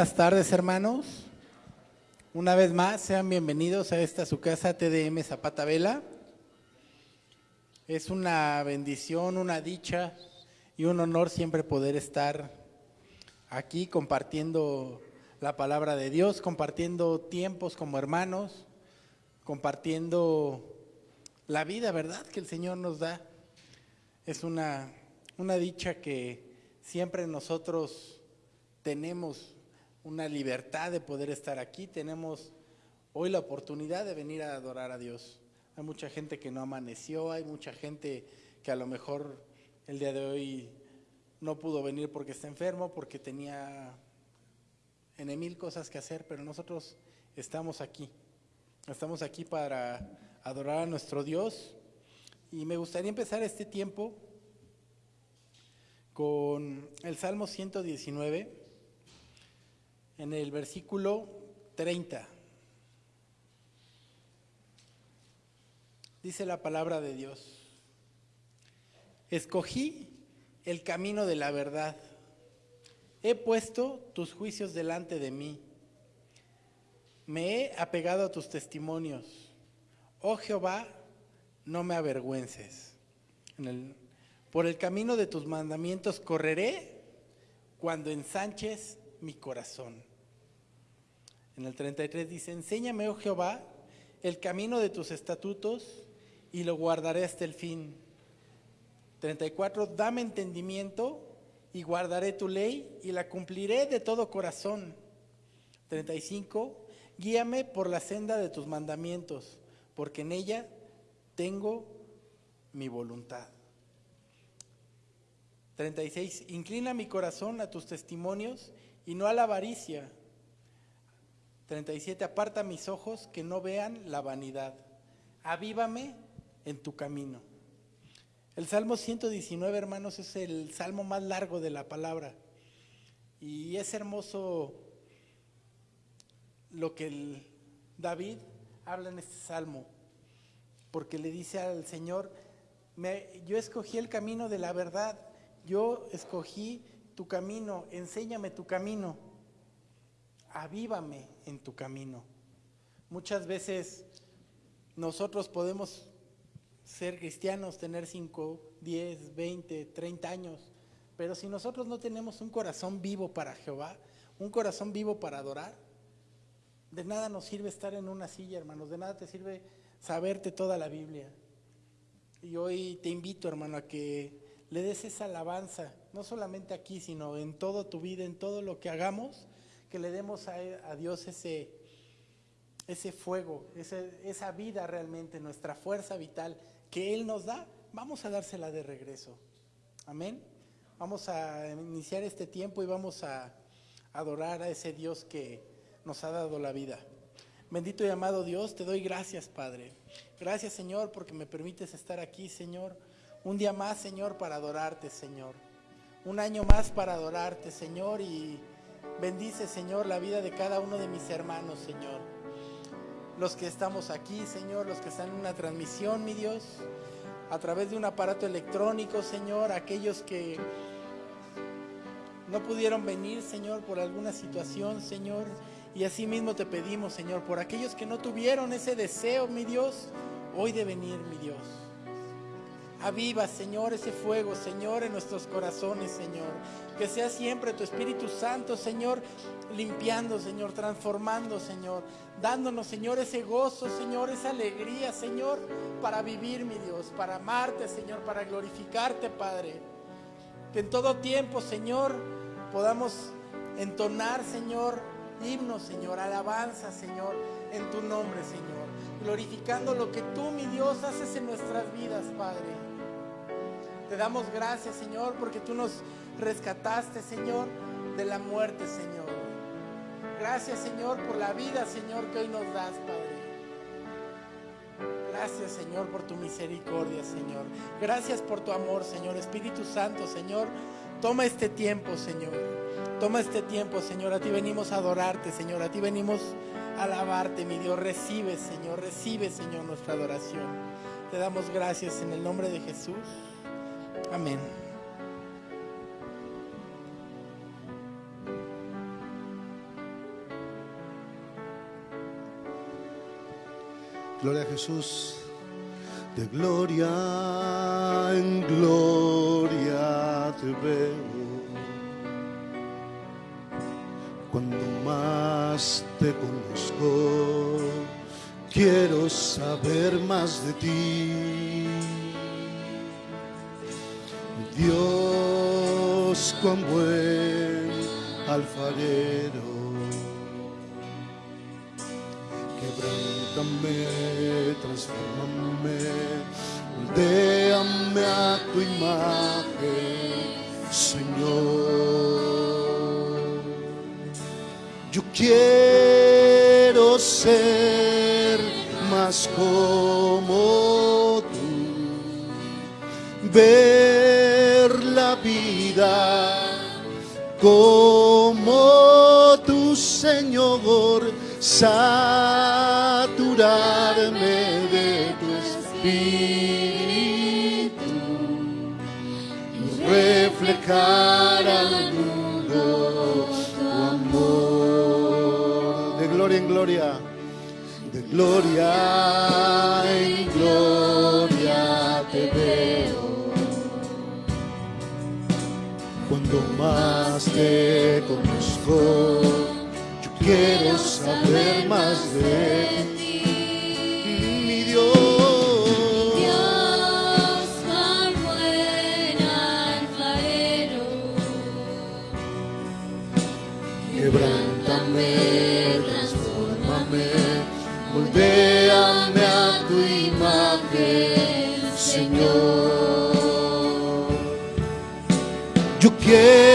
Buenas tardes, hermanos. Una vez más, sean bienvenidos a esta su casa TDM Zapata Vela. Es una bendición, una dicha y un honor siempre poder estar aquí compartiendo la palabra de Dios, compartiendo tiempos como hermanos, compartiendo la vida, ¿verdad? Que el Señor nos da. Es una, una dicha que siempre nosotros tenemos una libertad de poder estar aquí, tenemos hoy la oportunidad de venir a adorar a Dios. Hay mucha gente que no amaneció, hay mucha gente que a lo mejor el día de hoy no pudo venir porque está enfermo, porque tenía en mil cosas que hacer, pero nosotros estamos aquí. Estamos aquí para adorar a nuestro Dios. Y me gustaría empezar este tiempo con el Salmo 119, en el versículo 30. Dice la palabra de Dios. Escogí el camino de la verdad He puesto tus juicios delante de mí. Me he apegado a tus testimonios. Oh Jehová, no me avergüences. por el camino de tus mandamientos correré cuando ensanches mi corazón. En el 33 dice, enséñame, oh Jehová, el camino de tus estatutos y lo guardaré hasta el fin. 34, dame entendimiento y guardaré tu ley y la cumpliré de todo corazón. 35. Guíame por la senda de tus mandamientos, porque en ella tengo mi voluntad. 36. Inclina mi corazón a tus testimonios y no a la avaricia. 37. Aparta mis ojos que no vean la vanidad. Avívame en tu camino. El Salmo 119, hermanos, es el salmo más largo de la palabra. Y es hermoso lo que David habla en este salmo, porque le dice al Señor, yo escogí el camino de la verdad, yo escogí tu camino, enséñame tu camino, avívame en tu camino. Muchas veces nosotros podemos ser cristianos, tener 5, 10, 20, 30 años. Pero si nosotros no tenemos un corazón vivo para Jehová, un corazón vivo para adorar, de nada nos sirve estar en una silla, hermanos, de nada te sirve saberte toda la Biblia. Y hoy te invito, hermano, a que le des esa alabanza, no solamente aquí, sino en toda tu vida, en todo lo que hagamos, que le demos a, Dios ese, ese fuego, esa vida realmente, nuestra fuerza vital, que Él nos da, vamos a dársela de regreso. Amén. Vamos a iniciar este tiempo y vamos a adorar a ese Dios que nos ha dado la vida. Bendito y amado Dios, te doy gracias, Padre. Gracias, Señor, porque me permites estar aquí, Señor. Un día más, Señor, para adorarte, Señor. Un año más para adorarte, Señor. Y bendice, Señor, la vida de cada uno de mis hermanos, Señor los que estamos aquí, Señor, los que están en una transmisión, mi Dios, a través de un aparato electrónico, Señor, aquellos que no pudieron venir, Señor, por alguna situación, Señor. Y así mismo te pedimos, Señor, por aquellos que no tuvieron ese deseo, mi Dios, hoy de venir, mi Dios. Aviva, Señor, ese fuego, Señor, en nuestros corazones, Señor. Que sea siempre tu Espíritu Santo, Señor, limpiando, Señor, transformando, Señor. Dándonos, Señor, ese gozo, Señor, esa alegría, Señor, para vivir, mi Dios, para amarte, Señor, para glorificarte, Padre. Que en todo tiempo, Señor, podamos entonar, Señor, himnos, Señor, alabanza, Señor, en tu nombre, Señor. Glorificando lo que tú, mi Dios, haces en nuestras vidas, Padre. Te damos gracias, Señor, porque tú nos rescataste, Señor, de la muerte, Señor. Gracias, Señor, por la vida, Señor, que hoy nos das, Padre. Gracias, Señor, por tu misericordia, Señor. Gracias por tu amor, Señor. Espíritu Santo, Señor, toma este tiempo, Señor. Toma este tiempo, Señor. A ti venimos a adorarte, Señor. A ti venimos a alabarte, mi Dios. Recibe, Señor. Recibe, Señor, nuestra adoración. Te damos gracias en el nombre de Jesús. Amén. Gloria a Jesús. De gloria en gloria te veo. Cuando más te conozco, quiero saber más de ti Dios, cuán buen alfarero. Quebrántame, transformame, moldeame a tu imagen, Señor. Yo quiero ser más como tú, vida como tu Señor, saturarme de tu espíritu y reflejar al mundo tu amor. De gloria en gloria, de gloria en gloria yo quiero saber más de ti, mi Dios. Dios, cuán buen alfarero, Quebrántame, transfórmame, moldéame a tu imagen, Señor. Yo quiero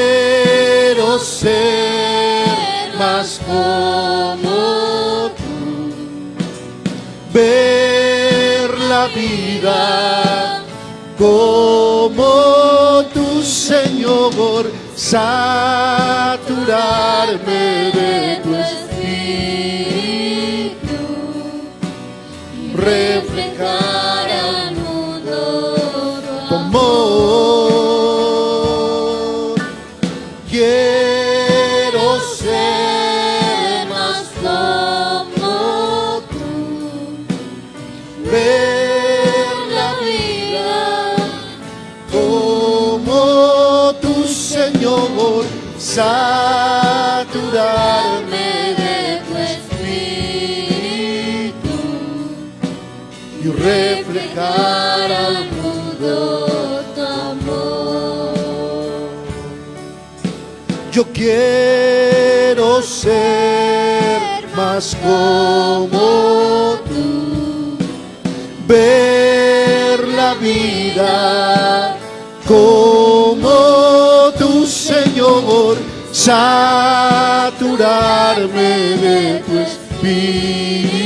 como tu Señor, saturarme de tu espíritu, reflejar reflejar al mundo tu amor. Yo quiero ser más como tú, ver la vida como tu Señor, saturarme de tu espíritu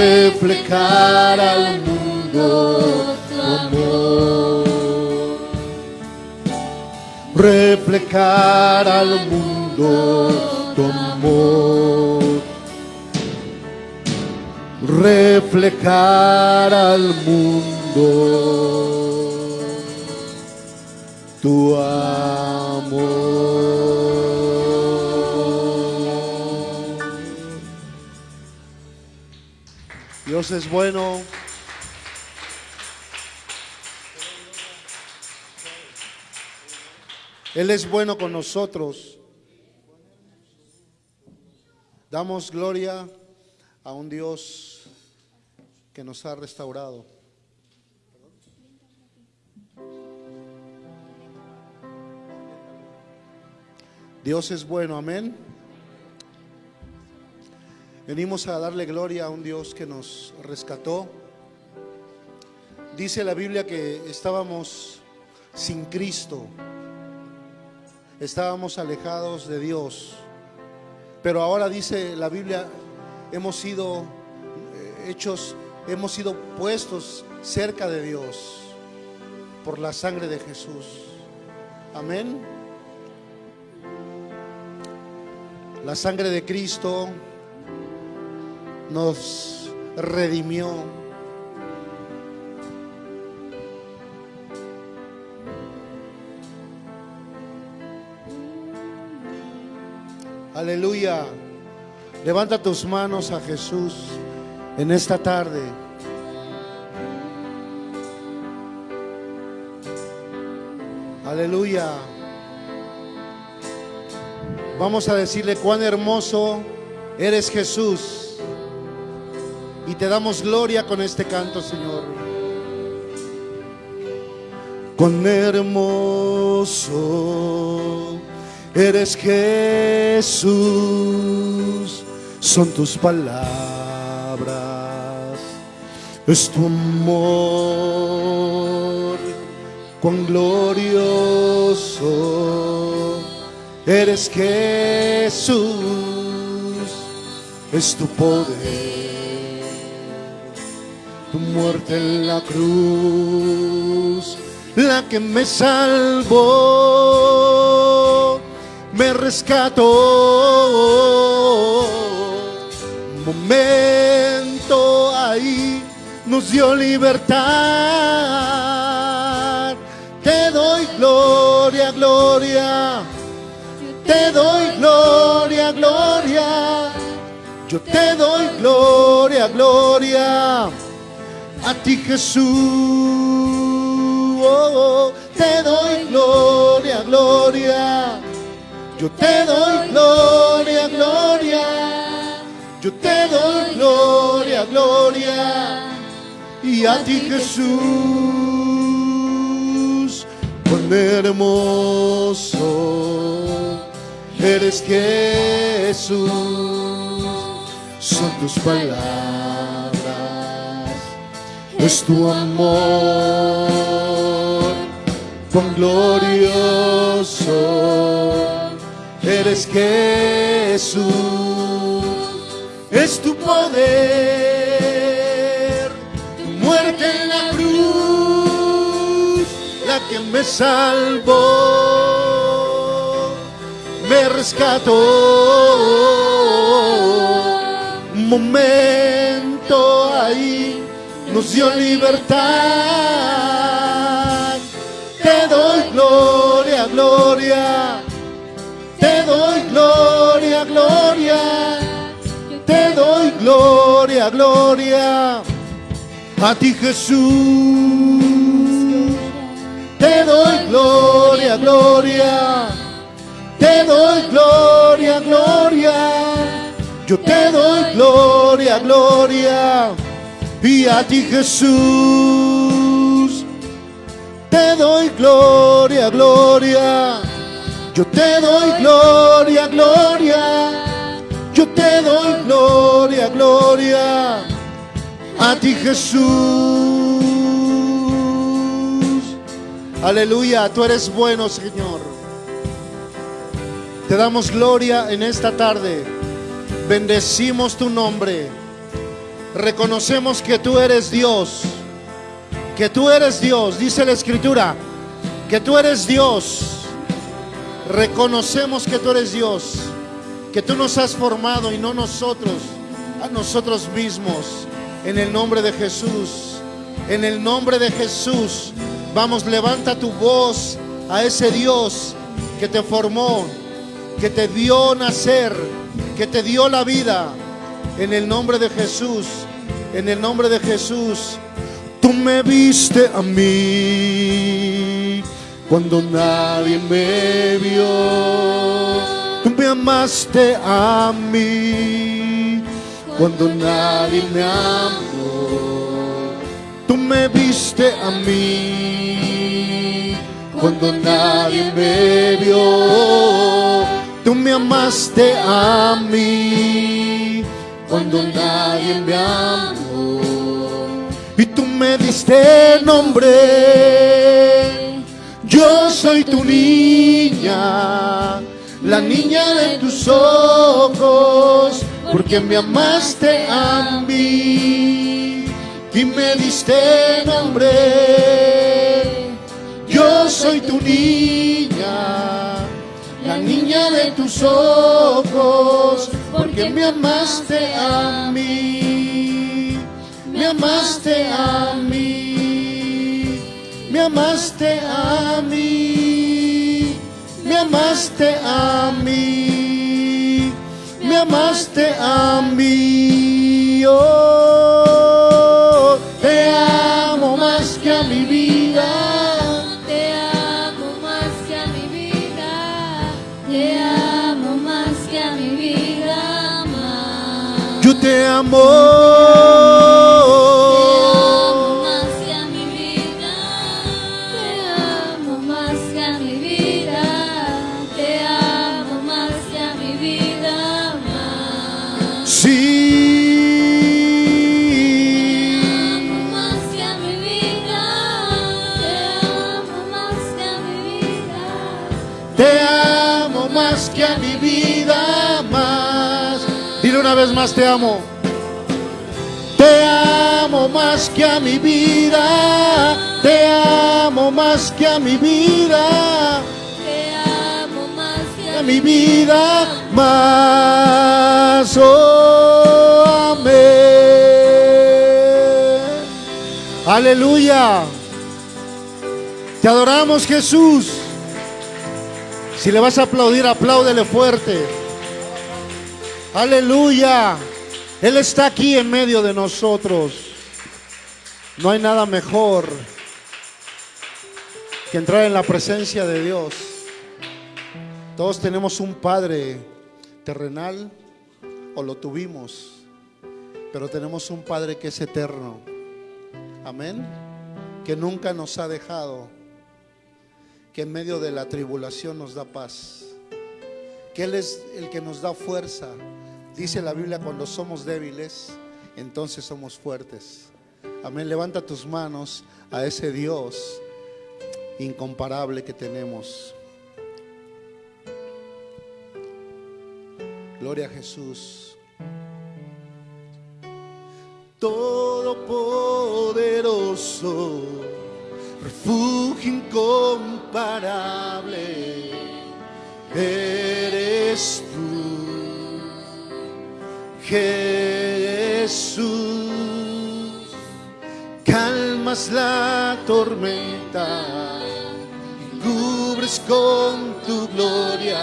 reflejar al mundo tu amor. Reflejar al mundo tu amor. Reflejar al mundo tu amor. Es bueno. Él es bueno con nosotros. Damos gloria a un Dios que nos ha restaurado. Dios es bueno, amén. Venimos a darle gloria a un Dios que nos rescató. Dice la Biblia que estábamos sin Cristo, estábamos alejados de Dios, pero ahora dice la Biblia, hemos sido eh, hechos, hemos sido puestos cerca de Dios por la sangre de Jesús. Amén. La sangre de Cristo nos redimió. Aleluya. Levanta tus manos a Jesús en esta tarde. Aleluya. Vamos a decirle cuán hermoso eres Jesús. Y te damos gloria con este canto, Señor. Cuán hermoso eres Jesús. Son tus palabras. Es tu amor. Cuán glorioso eres Jesús. Es tu poder tu muerte en la cruz, la que me salvó, me rescató. Momento ahí nos dio libertad. Te doy gloria, gloria. Te doy gloria, gloria. Yo te doy gloria, gloria a ti Jesús. Oh, oh, te doy gloria, gloria. Yo te doy gloria, gloria. Yo te doy gloria, gloria. Y a ti Jesús, cuán hermoso eres Jesús. Son tus palabras es tu amor, cuán glorioso eres Jesús, es tu poder, muerte en la cruz, la que me salvó, me rescató, momento ahí nos dio libertad. Te doy gloria, gloria. Te doy gloria, gloria. Te doy gloria, gloria. A ti Jesús. Te doy gloria, gloria. Te doy gloria, gloria. Yo te doy gloria, gloria y a ti Jesús te doy gloria, gloria. Yo te doy gloria, gloria. Yo te doy gloria, gloria. A ti Jesús. Aleluya, tú eres bueno, Señor. Te damos gloria en esta tarde. Bendecimos tu nombre reconocemos que tú eres Dios, que tú eres Dios, dice la escritura, que tú eres Dios. Reconocemos que tú eres Dios, que tú nos has formado y no nosotros, a nosotros mismos. En el nombre de Jesús, en el nombre de Jesús, vamos, levanta tu voz a ese Dios que te formó, que te dio nacer, que te dio la vida en el nombre de Jesús, en el nombre de Jesús, tú me viste a mí cuando nadie me vio. Tú me amaste a mí cuando nadie me amó. Tú me viste a mí cuando nadie me vio. Tú me amaste a mí cuando nadie me amó. Y tú me diste nombre. Yo soy tu niña, la niña de tus ojos, porque me amaste a mí y me diste nombre. Yo soy tu niña, la niña de tus ojos, porque me amaste a mí, me amaste a mí, me amaste a mí, me amaste a mí, me amaste a mí. Oh, Te amo. Te más que a mi vida, te amo más que a mi vida, te amo más que a mi vida más. Sí. Amo más que a mi vida, te amo más que a mi vida. Te amo más que a mi vida más. Dile una vez más, te amo. Te amo más que a mi vida. Te amo más que a mi vida. Te amo más que A mi vida más. Oh, amén. Aleluya. Te adoramos, Jesús. Si le vas a aplaudir, apláudele fuerte. Aleluya. Él está aquí en medio de nosotros. No hay nada mejor que entrar en la presencia de Dios. Todos tenemos un Padre terrenal o lo tuvimos, pero tenemos un Padre que es eterno. Amén. Que nunca nos ha dejado, que en medio de la tribulación nos da paz, que Él es el que nos da fuerza. Dice la Biblia, cuando somos débiles, entonces somos fuertes. Amén. Levanta tus manos a ese Dios incomparable que tenemos. Gloria a Jesús. Todopoderoso, refugio incomparable, eres tú, Jesús. Calmas la tormenta y cubres con tu gloria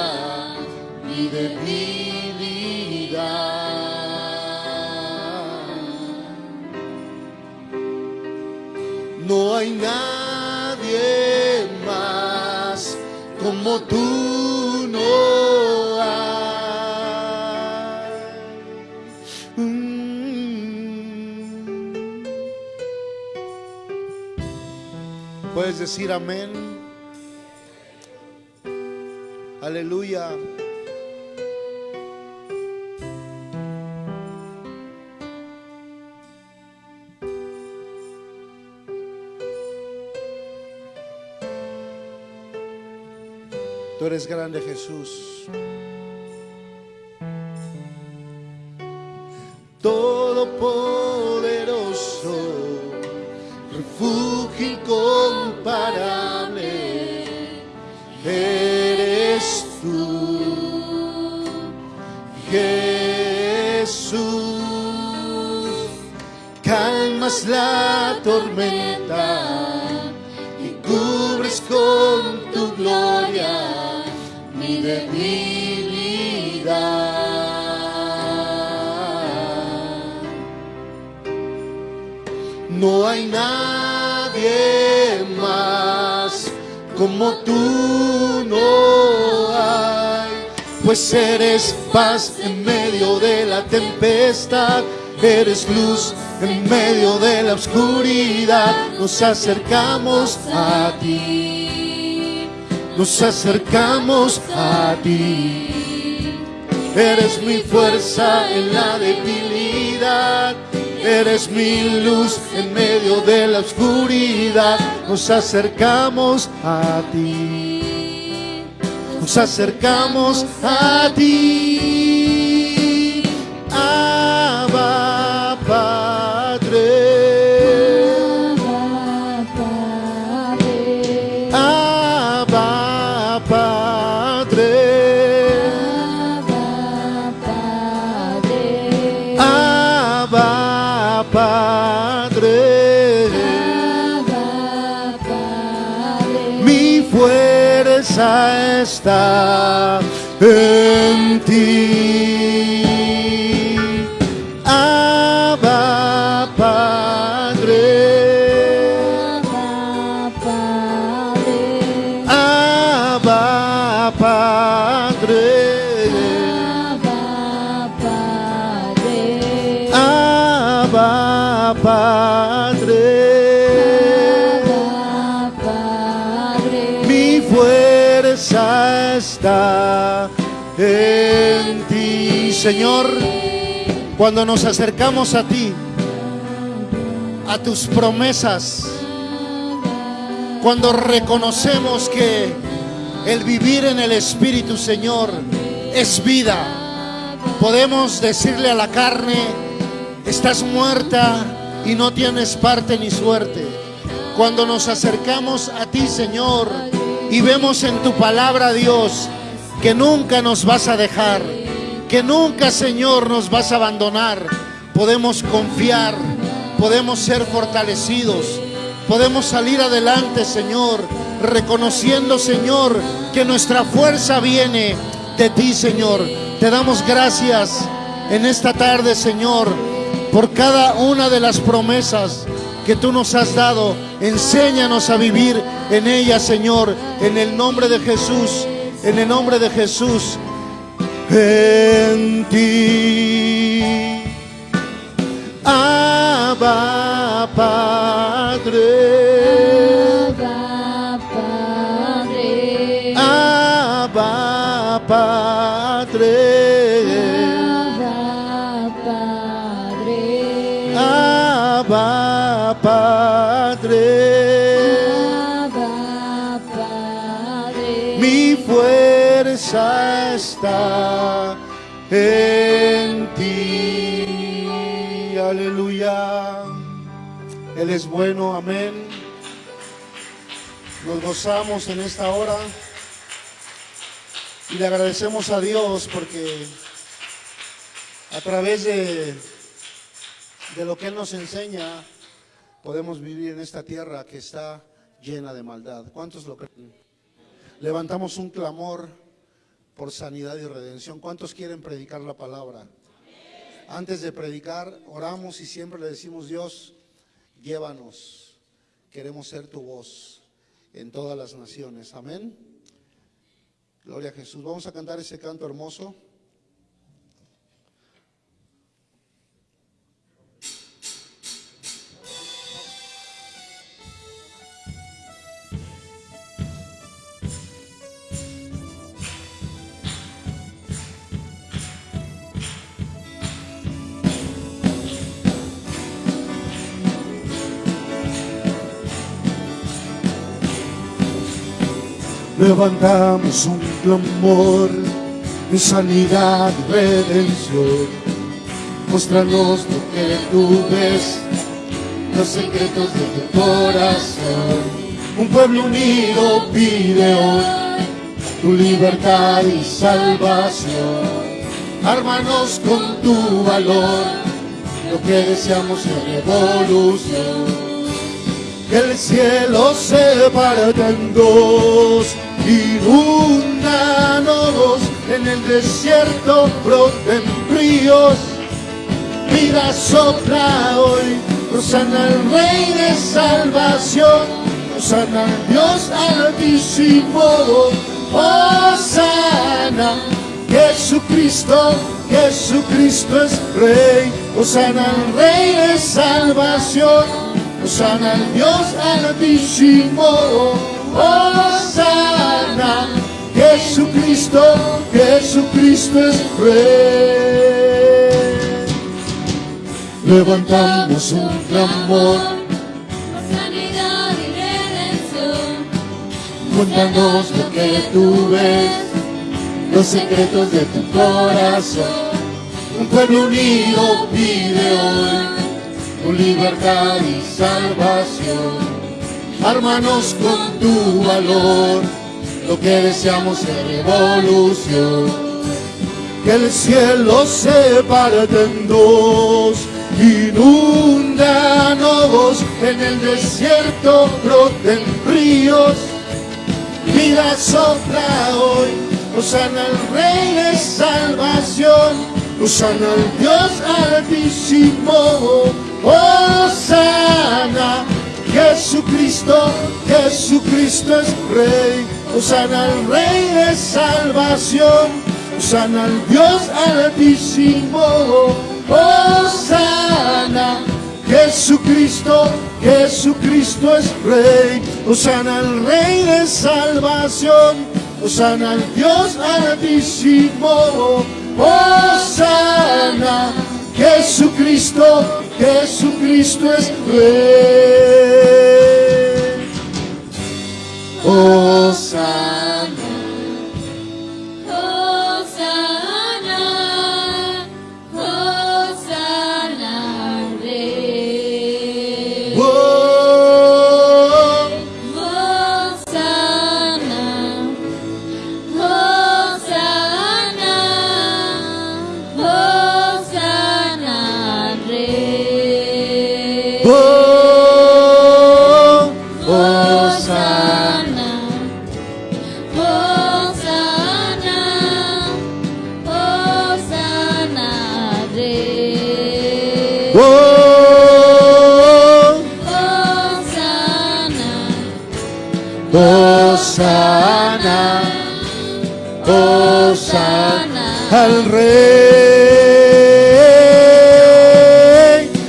mi debilidad. No hay nadie más como tú, decir amén. Aleluya. Tú eres grande, Jesús. Todopoderoso, La tormenta y cubres con tu gloria mi debilidad. No hay nadie más como tú, no hay, pues eres paz en medio de la tempestad, eres luz en medio de la oscuridad, nos acercamos a ti, nos acercamos a ti. Eres mi fuerza en la debilidad. Eres mi luz en medio de la oscuridad. Nos acercamos a ti. Nos acercamos a ti. está em ti. Abba, Padre. Abba, Padre. Abba, Padre. Abba, Padre. Está en ti, Señor. Cuando nos acercamos a ti, a tus promesas, cuando reconocemos que el vivir en el Espíritu, Señor, es vida, podemos decirle a la carne, estás muerta y no tienes parte ni suerte. Cuando nos acercamos a ti, Señor, y vemos en tu palabra, Dios, que nunca nos vas a dejar, que nunca, Señor, nos vas a abandonar, podemos confiar, podemos ser fortalecidos, podemos salir adelante, Señor, reconociendo, Señor, que nuestra fuerza viene de ti, Señor. Te damos gracias en esta tarde, Señor, por cada una de las promesas que tú nos has dado. Enséñanos a vivir en ellas, Señor, en el nombre de Jesús, en el nombre de Jesús. En ti. Abba, Padre. En ti. Aleluya. Él es bueno, amén. Nos gozamos en esta hora y le agradecemos a Dios porque a través de, de lo que Él nos enseña podemos vivir en esta tierra que está llena de maldad. ¿Cuántos lo creen? Levantamos un clamor por sanidad y redención. ¿Cuántos quieren predicar la palabra? Antes de predicar, oramos y siempre le decimos, Dios, llévanos. Queremos ser tu voz en todas las naciones. Amén. Gloria a Jesús. Vamos a cantar ese canto hermoso. Levantamos un clamor de sanidad y redención. Muéstranos lo que tú ves, los secretos de tu corazón. Un pueblo unido pide hoy tu libertad y salvación. Ármanos con tu valor, lo que deseamos es revolución que el cielo se parta en dos, inundanos en el desierto broten ríos, vida sopla hoy, Rosana el Rey de salvación, Rosana al Dios altísimo, Osana, Jesucristo, Jesucristo es Rey, Osana al Rey de salvación. Osana al Dios altísimo, Osana, Jesucristo, Jesucristo es Rey. Levantamos un clamor, Sanidad y redención. cuéntanos lo que tú ves, los secretos de tu corazón. Un pueblo unido pide hoy libertad y salvación. Ármanos con tu valor, lo que deseamos es revolución. Que el cielo se parte en dos, inundanos en el desierto broten ríos. Vida sopla hoy, Osana al Rey de salvación. Osana al Dios altísimo, Osana, Jesucristo, Jesucristo es Rey, Osana al Rey de salvación, Osana al Dios altísimo, Osana, Jesucristo. Jesucristo, Jesucristo es Rey. Osana al Rey de salvación. Osana al Dios altísimo. Osana, Jesucristo, Jesucristo es Rey. Hosanna, Osana al Rey.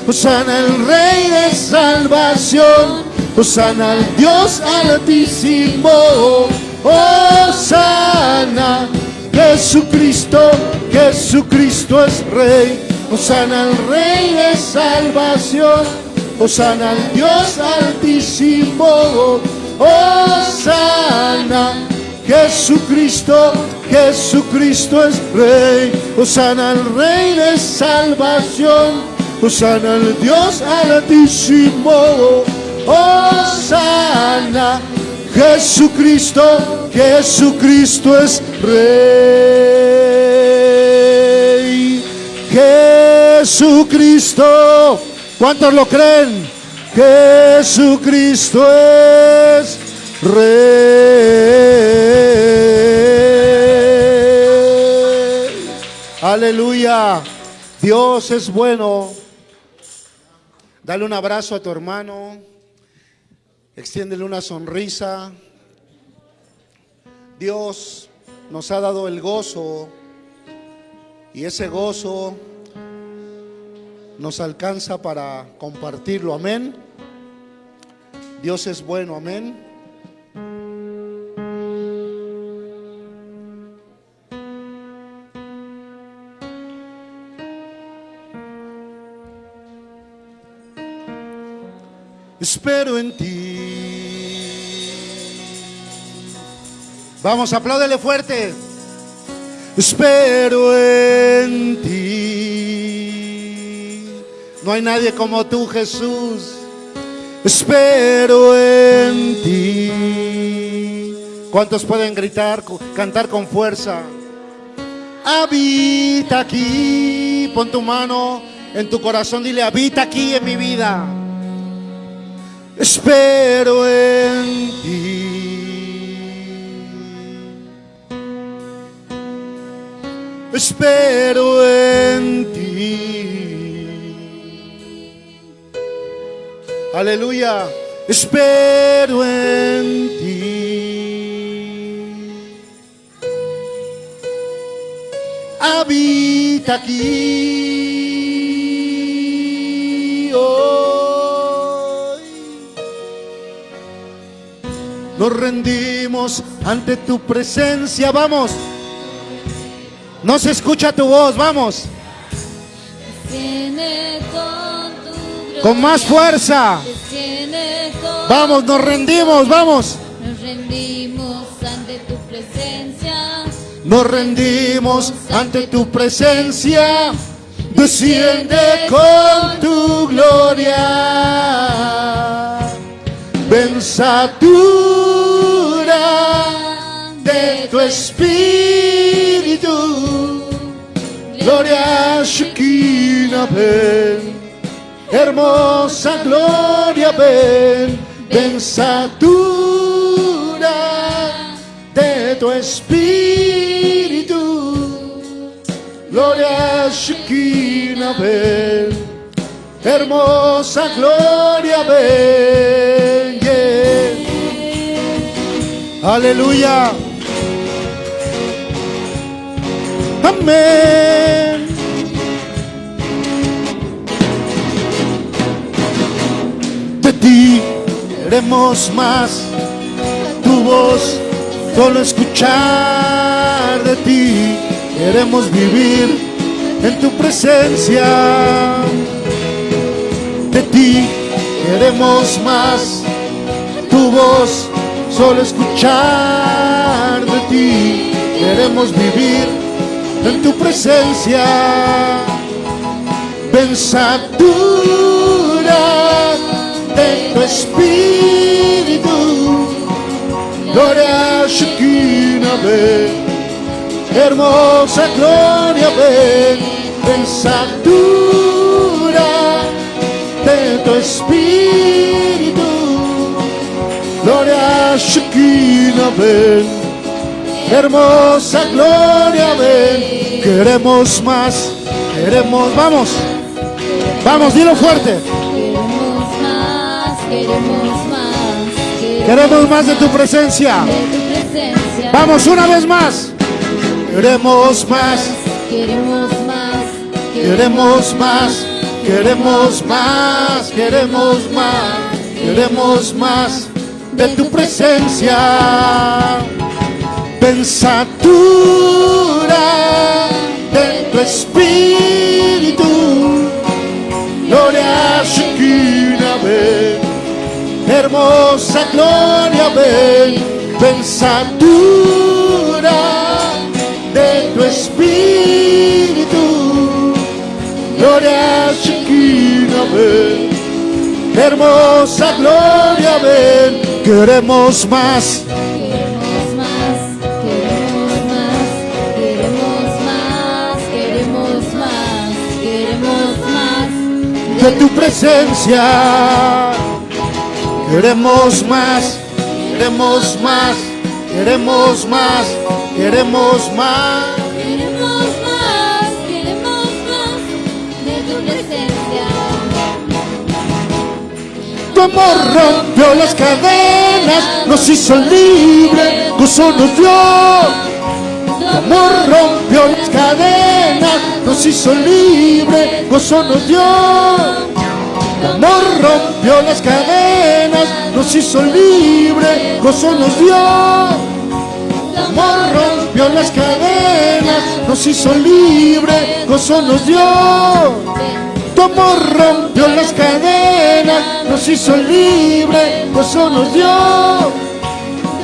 Osana el Rey de salvación. Osana al Dios altísimo. Osana, Jesucristo, Jesucristo es Rey. Osana al Rey de salvación. Osana al Dios altísimo. Osana, Jesucristo, Jesucristo es Rey. Osana al Rey de salvación. Osana al Dios altísimo. Osana, Jesucristo, Jesucristo es Rey. Jesucristo, ¿cuántos lo creen? Jesucristo es Rey. Aleluya. Dios es bueno. Dale un abrazo a tu hermano. Extiéndele una sonrisa. Dios nos ha dado el gozo y ese gozo nos alcanza para compartirlo. Amén. Dios es bueno. Amén. Espero en ti. Vamos, apláudele fuerte. Espero en ti. No hay nadie como tú, Jesús. Espero en ti. ¿Cuántos pueden gritar, cantar con fuerza? Habita aquí. Pon tu mano en tu corazón. Dile, habita aquí en mi vida. Espero en ti. Espero en ti. Aleluya. Espero en ti. Habita aquí Nos rendimos ante tu presencia. Vamos. No se escucha tu voz. Vamos. Con tu más fuerza. Vamos, nos rendimos. Vamos. Nos rendimos ante tu presencia. Nos rendimos ante tu presencia. Desciende con tu gloria. Pensatura de tu espíritu. Gloria Shekinah, ven. Hermosa gloria, ven. Pensatura de tu espíritu. Gloria Shekinah, ven. Hermosa gloria, ven. yeah. Aleluya. Amén. queremos más. Tu voz, solo escuchar de ti. Queremos vivir en tu presencia. De ti queremos más. Tu voz, solo escuchar de ti. Queremos vivir en tu presencia. Pensadura de tu espíritu. Gloria Shekinah, ven. Hermosa gloria, ven. Pensadura de tu espíritu. Gloria Shekinah, ven. Hermosa gloria, ven. Queremos más, queremos, vamos, vamos, dilo fuerte. Queremos más, queremos más, Queremos más de tu presencia. Vamos una vez más. Queremos más, Queremos más, queremos más, queremos más, queremos más, queremos más de tu presencia. Pensadura de tu espíritu. Gloria Shekinah, ven. Hermosa gloria, ven. Pensadura de tu espíritu. Gloria Shekinah, ven. Hermosa gloria, ven. Queremos más. De tu presencia. Queremos más, queremos más, queremos más, queremos más. Queremos más, queremos más de tu presencia. Tu amor rompió las cadenas, nos hizo libre, gozo nos dio. Tu amor rompió las cadenas, nos hizo libre, gozo nos dio. Tu amor rompió las cadenas, nos hizo libre, gozo nos dio. Tu amor rompió las cadenas, nos hizo libre, gozo nos dio. Tu amor rompió las cadenas, nos hizo libre, gozo nos dio.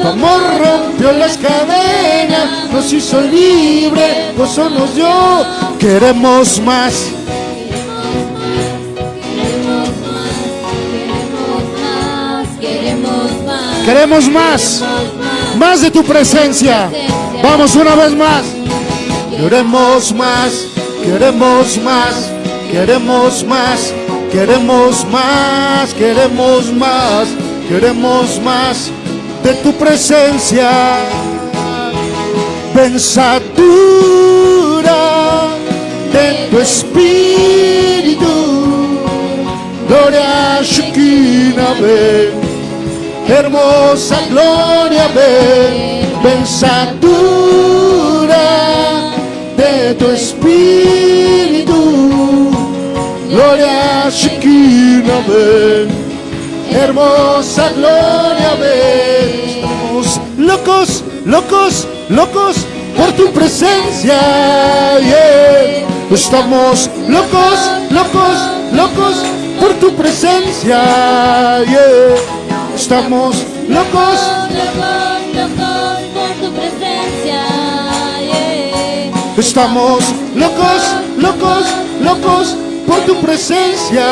Tu amor rompió las cadenas, nos hizo libre, gozo nos dio. Queremos más, Queremos más, queremos más, queremos más. queremos más, más de tu presencia. Vamos una vez más. Queremos más, queremos más, queremos más, queremos más, queremos más, queremos más de tu presencia. Pensadura de tu espíritu. Gloria Shekinah, ven. Hermosa gloria, ven. De tu espíritu. Gloria Shekinah, ven. Hermosa gloria, ven. Locos, locos, locos por tu presencia. Estamos locos, locos, locos por tu presencia. Estamos locos. Locos, locos por tu presencia. Estamos locos, locos, locos por tu presencia.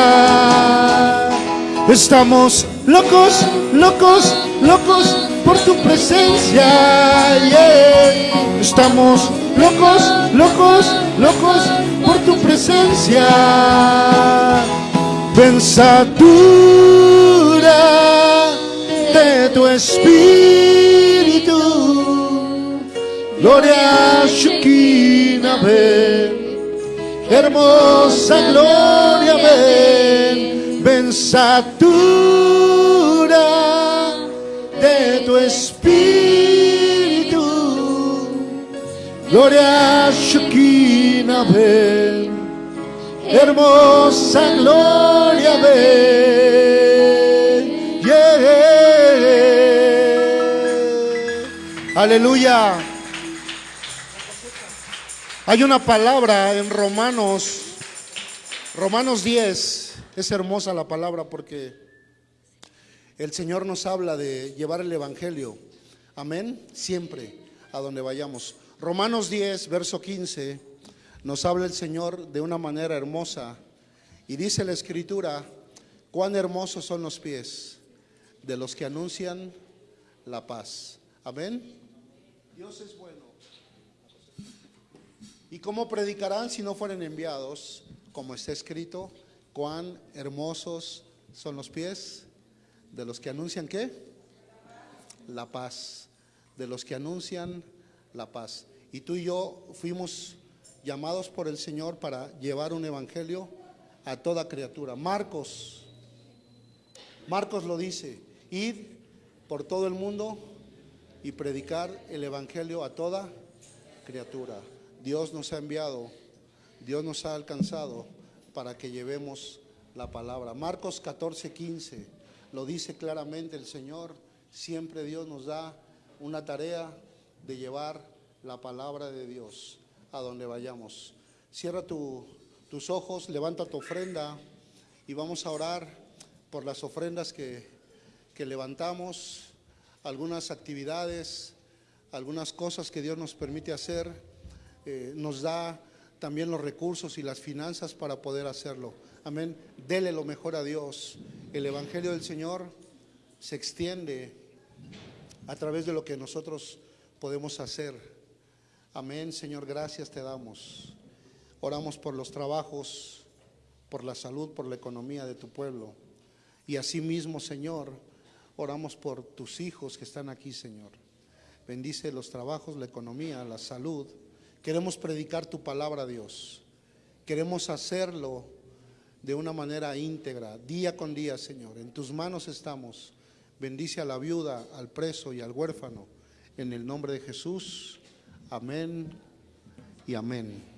Estamos locos, locos, locos por tu presencia. Estamos locos, locos, locos por tu presencia. Pensadura de tu espíritu. Gloria Shekinah, ven. Hermosa gloria, ven. Pensadura de tu espíritu. Gloria Shukina ven, hermosa gloria ven. Yeah. Aleluya. Hay una palabra en Romanos, Romanos 10, es hermosa la palabra porque el Señor nos habla de llevar el Evangelio. Amén. Siempre a donde vayamos. Romanos 10, verso 15, nos habla el Señor de una manera hermosa. Y dice la Escritura, cuán hermosos son los pies de los que anuncian la paz. Amén. Dios es bueno. ¿Y cómo predicarán si no fueren enviados? Como está escrito, cuán hermosos son los pies de los que anuncian qué? La paz. De los que anuncian la paz. Y tú y yo fuimos llamados por el Señor para llevar un evangelio a toda criatura. Marcos, Marcos lo dice, id por todo el mundo y predicar el evangelio a toda criatura. Dios nos ha enviado, Dios nos ha alcanzado para que llevemos la palabra. Marcos 14, 15 lo dice claramente el Señor. Siempre Dios nos da una tarea de llevar la palabra de Dios a donde vayamos. Cierra tus ojos, levanta tu ofrenda y vamos a orar por las ofrendas que, que levantamos, algunas actividades, algunas cosas que Dios nos permite hacer, eh, nos da también los recursos y las finanzas para poder hacerlo. Amén. Dele lo mejor a Dios. El Evangelio del Señor se extiende a través de lo que nosotros podemos hacer. Amén, Señor, gracias te damos. Oramos por los trabajos, por la salud, por la economía de tu pueblo. Y asimismo, Señor, oramos por tus hijos que están aquí, Señor. Bendice los trabajos, la economía, la salud. Queremos predicar tu palabra, Dios. Queremos hacerlo de una manera íntegra, día con día, Señor. En tus manos estamos. Bendice a la viuda, al preso y al huérfano. En el nombre de Jesús. Amén y amén.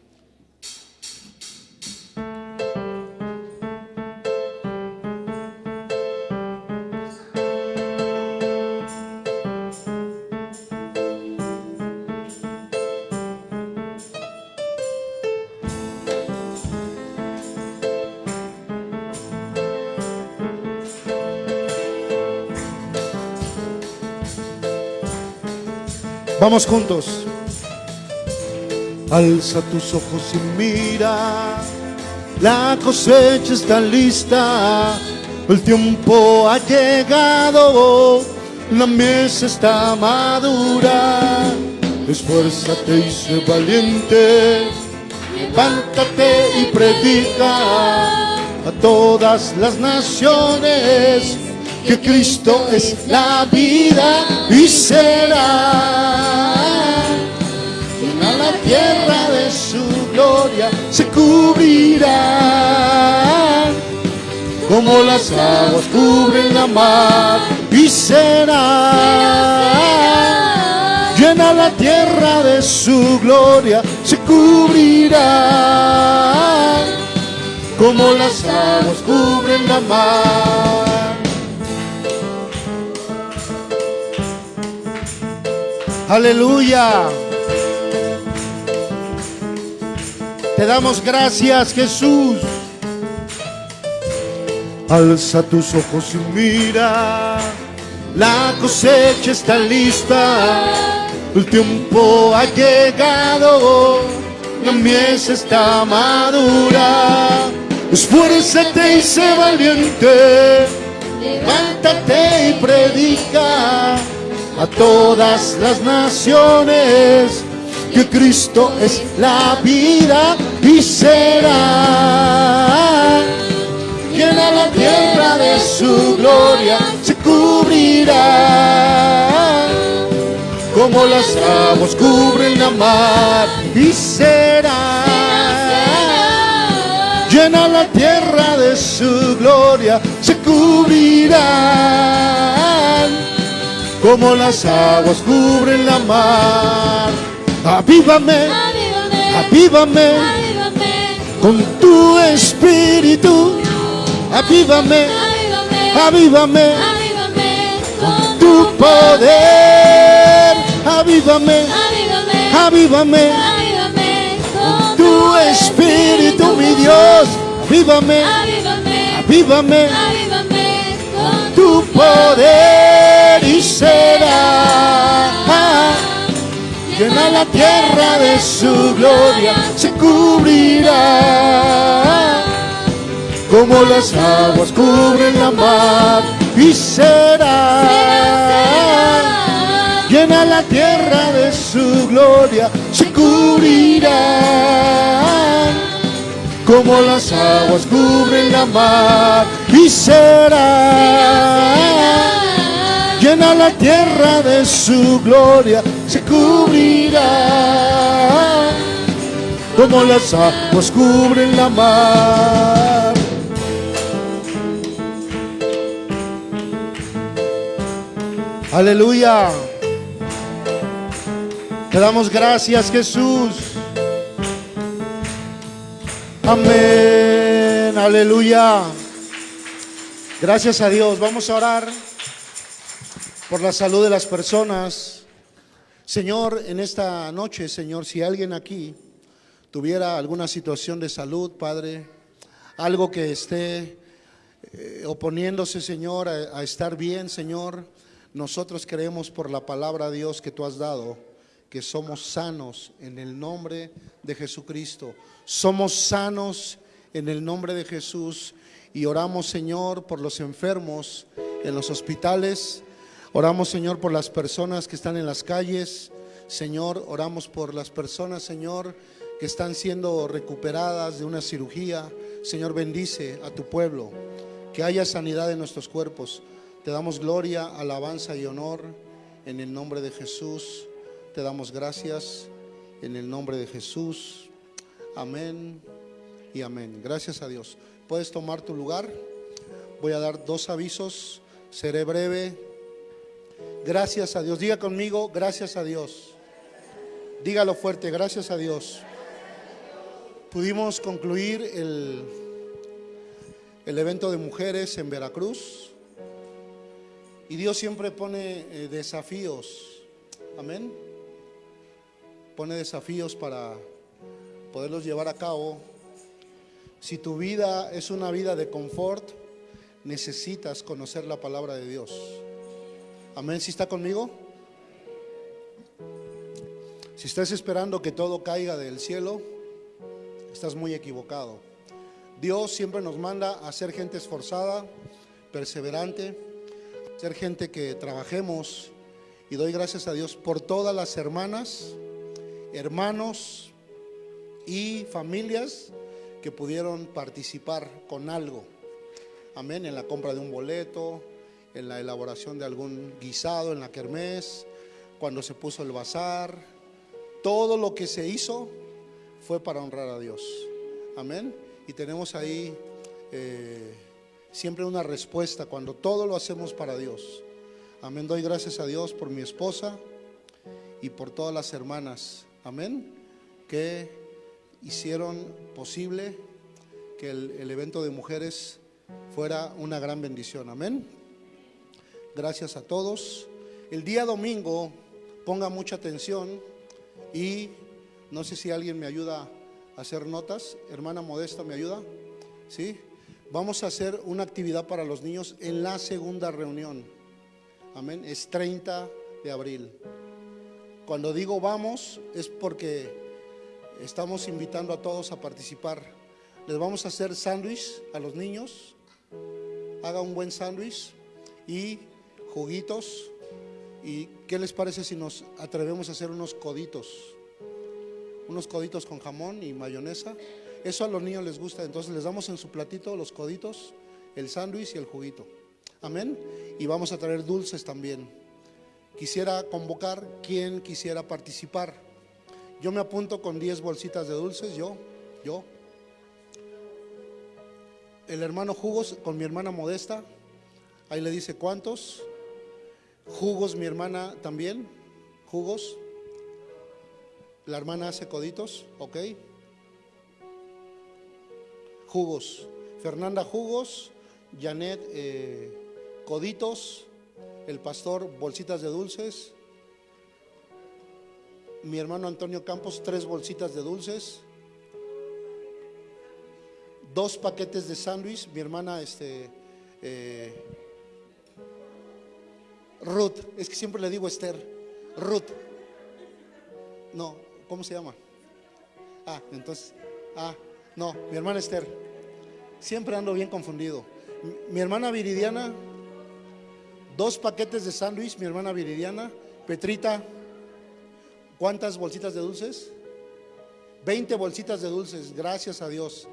Vamos juntos. Alza tus ojos y mira, la cosecha está lista, el tiempo ha llegado, la mesa está madura. Esfuérzate y sé valiente, levántate y predica a todas las naciones que Cristo es la vida y será se cubrirá como las aguas cubren la mar y será llena la tierra de su gloria, se cubrirá como las aguas cubren la mar. Aleluya. Te damos gracias, Jesús. Alza tus ojos y mira, la cosecha está lista, el tiempo ha llegado, la mies está madura. Esfuérzate y sé valiente, levántate y predica a todas las naciones que Cristo es la vida y será llena la tierra de su gloria, se cubrirá como las aguas cubren la mar y será llena la tierra de su gloria, se cubrirá como las aguas cubren la mar. Avívame, avívame, con tu espíritu. Avívame, avívame, con tu poder. avívame, avívame, avívame avívame. con tu espíritu, mi Dios, avívame, Avívame, avívame avívame. con tu poder y será. Llena la tierra de su gloria, se cubrirá. Como las aguas cubren la mar y será. Llena la tierra de su gloria, se cubrirá. Como las aguas cubren la mar y será. Llena la tierra de su gloria, se cubrirá. Como las aguas cubren la mar. Aleluya. Te damos gracias, Jesús. Amén. Aleluya. Gracias a Dios. Vamos a orar por la salud de las personas. Señor, en esta noche, Señor, si alguien aquí tuviera alguna situación de salud, Padre, algo que esté eh, oponiéndose, Señor, a, a estar bien, Señor, nosotros creemos por la palabra Dios que tú has dado, que somos sanos en el nombre de Jesucristo. Somos sanos en el nombre de Jesús y oramos, Señor, por los enfermos en los hospitales. Oramos, Señor, por las personas que están en las calles. Señor, oramos por las personas, Señor, que están siendo recuperadas de una cirugía. Señor, bendice a tu pueblo. Que haya sanidad en nuestros cuerpos. Te damos gloria, alabanza y honor en el nombre de Jesús. Te damos gracias en el nombre de Jesús. Amén y amén. Gracias a Dios. Puedes tomar tu lugar. Voy a dar dos avisos. Seré breve. Gracias a Dios. Diga conmigo, gracias a Dios. Dígalo fuerte, gracias a Dios. Pudimos concluir el, el evento de mujeres en Veracruz. Y Dios siempre pone eh, desafíos. Amén. Pone desafíos para poderlos llevar a cabo. Si tu vida es una vida de confort, necesitas conocer la palabra de Dios. Amén. ¿Si está conmigo? Si estás esperando que todo caiga del cielo, estás muy equivocado. Dios siempre nos manda a ser gente esforzada, perseverante, ser gente que trabajemos. Y doy gracias a Dios por todas las hermanas, hermanos y familias que pudieron participar con algo. Amén, en la compra de un boleto, en la elaboración de algún guisado en la kermés, cuando se puso el bazar. Todo lo que se hizo fue para honrar a Dios. Amén. Y tenemos ahí eh, siempre una respuesta cuando todo lo hacemos para Dios. Amén. Doy gracias a Dios por mi esposa y por todas las hermanas. Amén. Que hicieron posible que el, el evento de mujeres fuera una gran bendición. Amén. Gracias a todos. El día domingo, ponga mucha atención y no sé si alguien me ayuda a hacer notas. Hermana Modesta, ¿me ayuda? ¿Sí? Vamos a hacer una actividad para los niños en la segunda reunión. Amén. Es 30 de abril. Cuando digo vamos es porque estamos invitando a todos a participar. Les vamos a hacer sándwich a los niños. Haga un buen sándwich y juguitos. ¿Y qué les parece si nos atrevemos a hacer unos coditos? Unos coditos con jamón y mayonesa. Eso a los niños les gusta, entonces les damos en su platito los coditos, el sándwich y el juguito. Amén. Y vamos a traer dulces también. Quisiera convocar quien quisiera participar. Yo me apunto con 10 bolsitas de dulces, yo, yo. El hermano Jugos con mi hermana Modesta, ahí le dice cuántos. Jugos, mi hermana también, jugos. La hermana hace coditos, ok. Jugos. Fernanda Jugos, Janet eh, Coditos, el pastor Bolsitas de Dulces. mi hermano Antonio Campos tres bolsitas de dulces, dos paquetes de sándwich, mi hermana este, eh, Ruth, es que siempre le digo Esther, Ruth, no, ¿cómo se llama? Ah, entonces, ah, no, mi hermana Esther, siempre ando bien confundido. Mi, hermana Viridiana, dos paquetes de sándwich, mi hermana Viridiana, Petrita, ¿cuántas bolsitas de dulces? 20 bolsitas de dulces, gracias a Dios.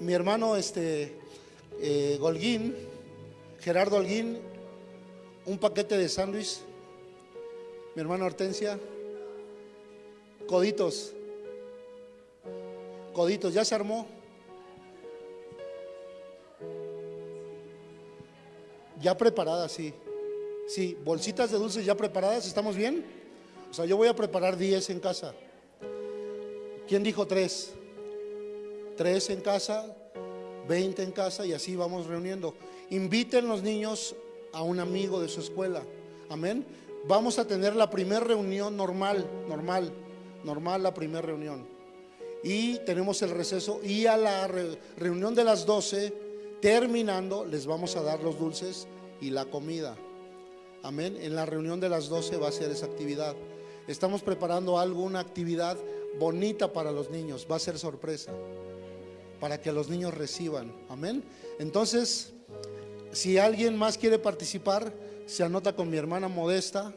Mi hermano este eh, Golguín, Gerardo Holguín, un paquete de sándwich. Mi hermana Hortensia, coditos. Coditos, ¿ya se armó? Ya preparadas, sí. Sí, bolsitas de dulces ya preparadas, ¿estamos bien? O sea, yo voy a preparar 10 en casa. ¿Quién dijo 3? 3 en casa, 20 en casa y así vamos reuniendo. Inviten los niños a un amigo de su escuela. Amén. Vamos a tener la primera reunión normal, normal, normal la primera reunión. Y tenemos el receso y a la re- reunión de las 12, terminando, les vamos a dar los dulces y la comida. Amén. En la reunión de las 12 va a ser esa actividad. Estamos preparando algo, una actividad bonita para los niños. Va a ser sorpresa. Para que los niños reciban. Amén. Entonces, si alguien más quiere participar, se anota con mi hermana Modesta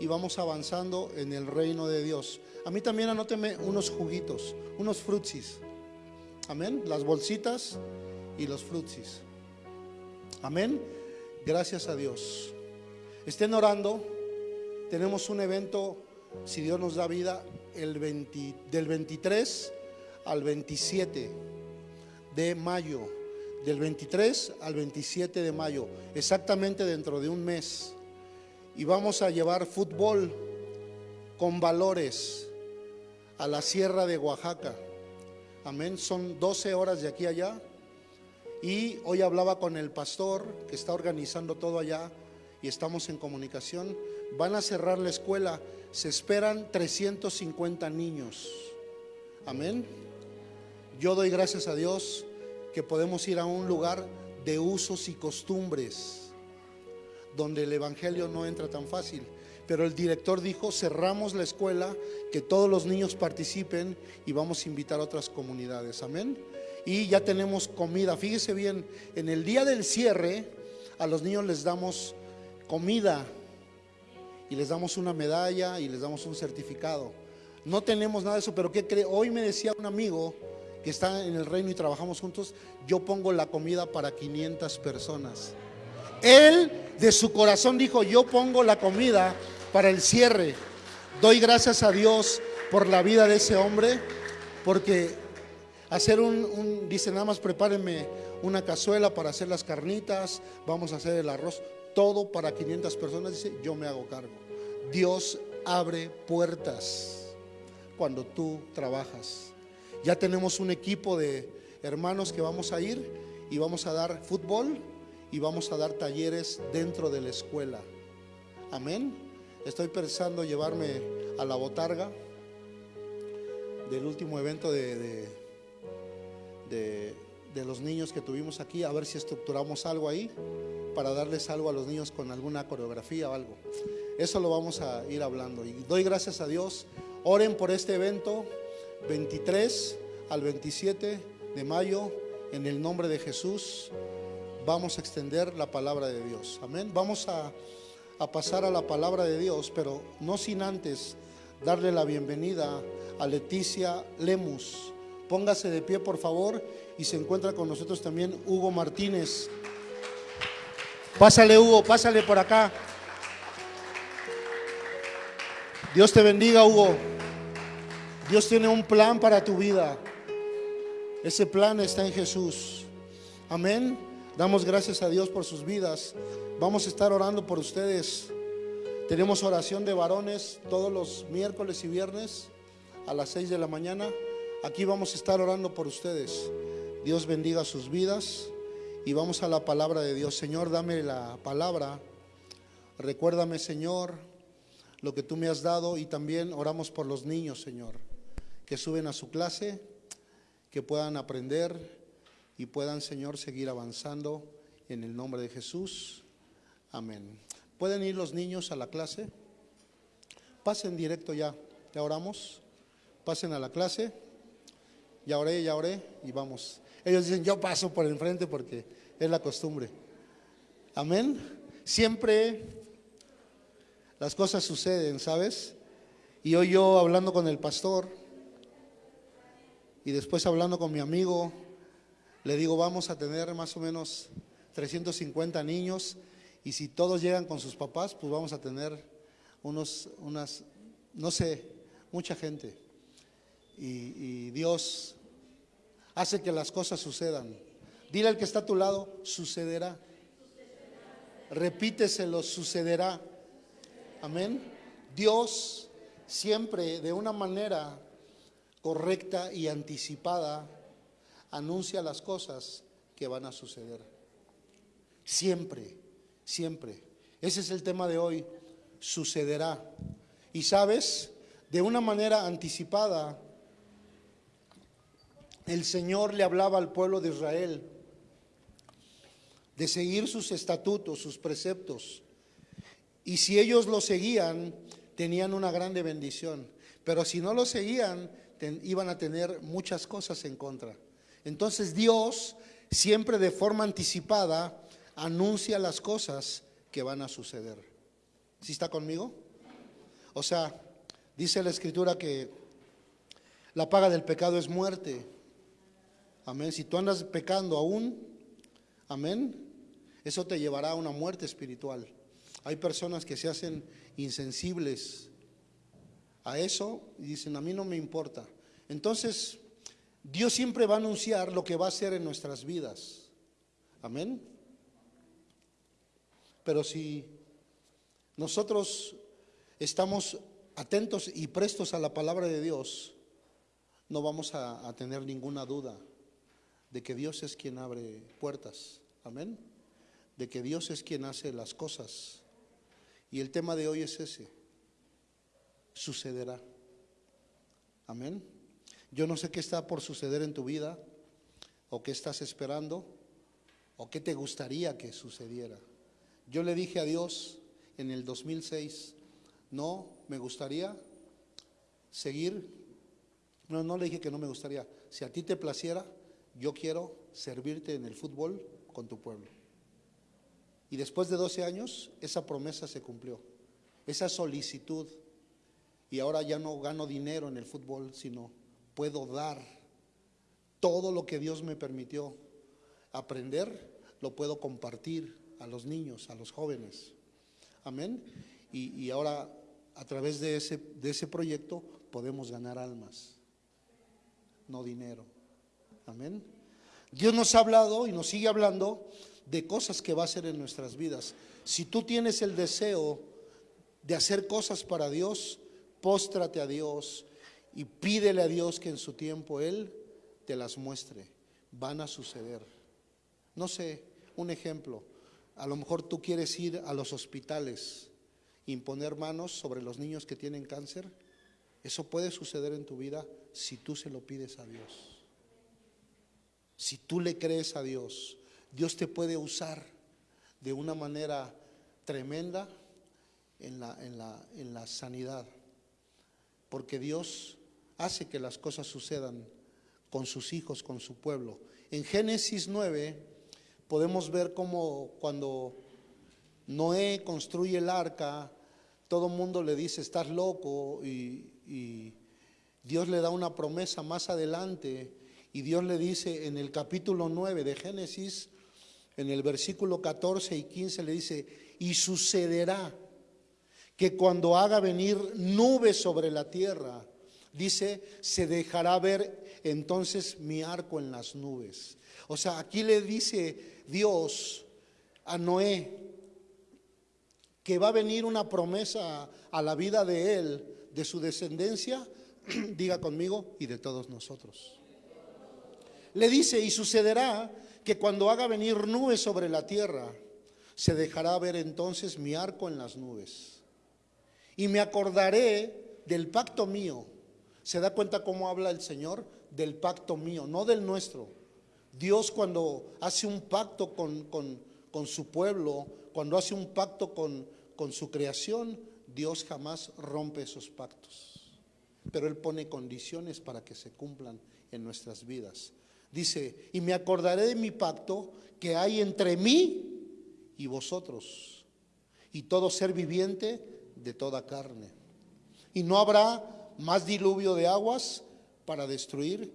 y vamos avanzando en el reino de Dios. A mí también anóteme unos juguitos, unos frutsis. Amén. Las bolsitas y los frutsis. Amén. Gracias a Dios. Estén orando. Tenemos un evento, si Dios nos da vida, el 20 del 23 al 27 de mayo. Del 23 al 27 de mayo. Exactamente dentro de un mes. Y vamos a llevar fútbol con valores a la sierra de Oaxaca. Amén. Son 12 horas de aquí a allá. Y hoy hablaba con el pastor que está organizando todo allá y estamos en comunicación. Van a cerrar la escuela. Se esperan 350 niños. Amén. Yo doy gracias a Dios que podemos ir a un lugar de usos y costumbres donde el Evangelio no entra tan fácil. Pero el director dijo, cerramos la escuela, que todos los niños participen y vamos a invitar a otras comunidades. Amén. Y ya tenemos comida. Fíjese bien, en el día del cierre a los niños les damos comida y les damos una medalla y les damos un certificado. No tenemos nada de eso, pero ¿qué cree? Hoy me decía un amigo que está en el reino y trabajamos juntos, yo pongo la comida para 500 personas. Él de su corazón dijo, yo pongo la comida para el cierre. Doy gracias a Dios por la vida de ese hombre, porque hacer un, un- dice nada más prepárenme una cazuela para hacer las carnitas, vamos a hacer el arroz, todo para 500 personas, dice, yo me hago cargo. Dios abre puertas cuando tú trabajas. Ya tenemos un equipo de hermanos que vamos a ir y vamos a dar fútbol y vamos a dar talleres dentro de la escuela. Amén. Estoy pensando llevarme a la botarga del último evento de, de, de- los niños que tuvimos aquí, a ver si estructuramos algo ahí para darles algo a los niños con alguna coreografía o algo. Eso lo vamos a ir hablando. Y doy gracias a Dios. Oren por este evento 23 al 27 de mayo en el nombre de Jesús. Vamos a extender la palabra de Dios. Amén. Vamos a, a pasar a la palabra de Dios, pero no sin antes darle la bienvenida a Leticia Lemus. Póngase de pie, por favor, y se encuentra con nosotros también Hugo Martínez. Pásale, Hugo, pásale por acá. Dios te bendiga, Hugo. Dios tiene un plan para tu vida. Ese plan está en Jesús. Amén. Damos gracias a Dios por sus vidas. Vamos a estar orando por ustedes. Tenemos oración de varones todos los miércoles y viernes a las 6 de la mañana. Aquí vamos a estar orando por ustedes. Dios bendiga sus vidas y vamos a la palabra de Dios. Señor, dame la palabra. Recuérdame, Señor, lo que tú me has dado y también oramos por los niños, Señor, que suben a su clase, que puedan aprender y puedan, Señor, seguir avanzando en el nombre de Jesús. Amén. ¿Pueden ir los niños a la clase? Pasen directo ya, ya oramos. Pasen a la clase. Ya oré, ya oré y vamos. Ellos dicen, yo paso por enfrente porque es la costumbre. Amén. Siempre las cosas suceden, ¿sabes? Y hoy yo hablando con el pastor y después hablando con mi amigo, le digo, vamos a tener más o menos 350 niños y si todos llegan con sus papás, pues vamos a tener unos, unas, no sé, mucha gente. Y, y Dios hace que las cosas sucedan. Dile al que está a tu lado, sucederá. Repíteselo, sucederá. Amén. Dios siempre de una manera correcta y anticipada anuncia las cosas que van a suceder. Siempre, siempre. Ese es el tema de hoy. Sucederá. Y sabes, de una manera anticipada, el Señor le hablaba al pueblo de Israel de seguir sus estatutos, sus preceptos. Y si ellos lo seguían, tenían una grande bendición. Pero si no lo seguían, iban a tener muchas cosas en contra. Entonces Dios, siempre de forma anticipada, anuncia las cosas que van a suceder. ¿Sí está conmigo? O sea, dice la escritura que la paga del pecado es muerte. Amén. Si tú andas pecando aún, amén, eso te llevará a una muerte espiritual. Hay personas que se hacen insensibles a eso y dicen, a mí no me importa. Entonces, Dios siempre va a anunciar lo que va a hacer en nuestras vidas. Amén. Pero si nosotros estamos atentos y prestos a la palabra de Dios, no vamos a, a tener ninguna duda de que Dios es quien abre puertas. Amén. De que Dios es quien hace las cosas. Y el tema de hoy es ese. Sucederá. Amén. Yo no sé qué está por suceder en tu vida, o qué estás esperando, o qué te gustaría que sucediera. Yo le dije a Dios en el 2006, no, me gustaría seguir, no, no le dije que no me gustaría, si a ti te placiera, yo quiero servirte en el fútbol con tu pueblo. Y después de 12 años, esa promesa se cumplió, esa solicitud. Y ahora ya no gano dinero en el fútbol, sino puedo dar todo lo que Dios me permitió aprender, lo puedo compartir a los niños, a los jóvenes. Amén. Y, ahora, a través de ese, de ese proyecto, podemos ganar almas, no dinero. Amén. Dios nos ha hablado y nos sigue hablando de cosas que va a hacer en nuestras vidas. Si tú tienes el deseo de hacer cosas para Dios, póstrate a Dios y pídele a Dios que en su tiempo Él te las muestre. Van a suceder. No sé, un ejemplo. A lo mejor tú quieres ir a los hospitales, imponer manos sobre los niños que tienen cáncer. Eso puede suceder en tu vida si tú se lo pides a Dios. Si tú le crees a Dios, Dios te puede usar de una manera tremenda en la, en la, en la sanidad. Porque Dios hace que las cosas sucedan con sus hijos, con su pueblo. En Génesis 9 podemos ver cómo cuando Noé construye el arca, todo el mundo le dice, estás loco, y, Dios le da una promesa más adelante y Dios le dice en el capítulo 9 de Génesis, en el versículo 14 y 15 le dice, y sucederá que cuando haga venir nubes sobre la tierra, dice, se dejará ver entonces mi arco en las nubes. O sea, aquí le dice Dios a Noé que va a venir una promesa a la vida de él, de su descendencia, diga conmigo, y de todos nosotros le dice, y sucederá que cuando haga venir nubes sobre la tierra, se dejará ver entonces mi arco en las nubes. Y me acordaré del pacto mío. ¿Se da cuenta cómo habla el Señor? Del pacto mío, no del nuestro. Dios cuando hace un pacto con, con- con su pueblo, cuando hace un pacto con, con su creación, Dios jamás rompe esos pactos. Pero Él pone condiciones para que se cumplan en nuestras vidas. Dice, y me acordaré de mi pacto que hay entre mí y vosotros, y todo ser viviente de toda carne. Y no habrá más diluvio de aguas para destruir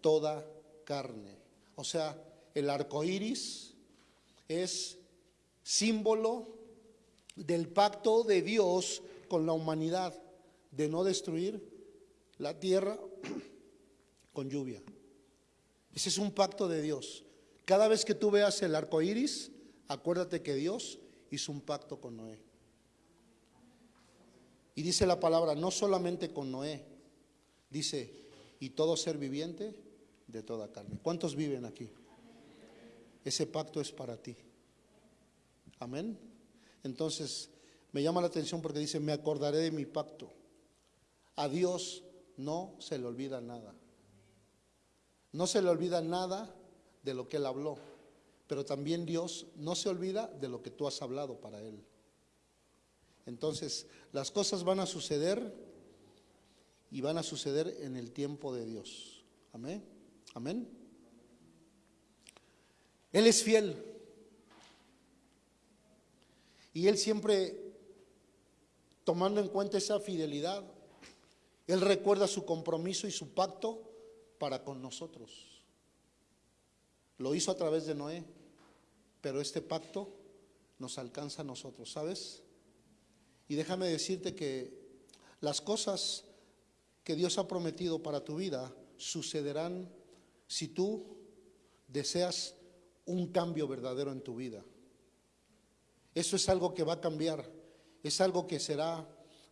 toda carne. O sea, el arco iris es símbolo del pacto de Dios con la humanidad de no destruir la tierra con lluvia. Ese es un pacto de Dios. Cada vez que tú veas el arco iris, acuérdate que Dios hizo un pacto con Noé. Y dice la palabra, no solamente con Noé, dice, y todo ser viviente de toda carne. ¿Cuántos viven aquí? Ese pacto es para ti. Amén. Entonces, me llama la atención porque dice, me acordaré de mi pacto. A Dios no se le olvida nada. No se le olvida nada de lo que Él habló, pero también Dios no se olvida de lo que tú has hablado para Él. Entonces, las cosas van a suceder y van a suceder en el tiempo de Dios. Amén. Amén. Él es fiel. Y Él siempre, tomando en cuenta esa fidelidad, Él recuerda su compromiso y su pacto para con nosotros. Lo hizo a través de Noé, pero este pacto nos alcanza a nosotros, ¿sabes? Y déjame decirte que las cosas que Dios ha prometido para tu vida sucederán si tú deseas un cambio verdadero en tu vida. Eso es algo que va a cambiar, es algo que será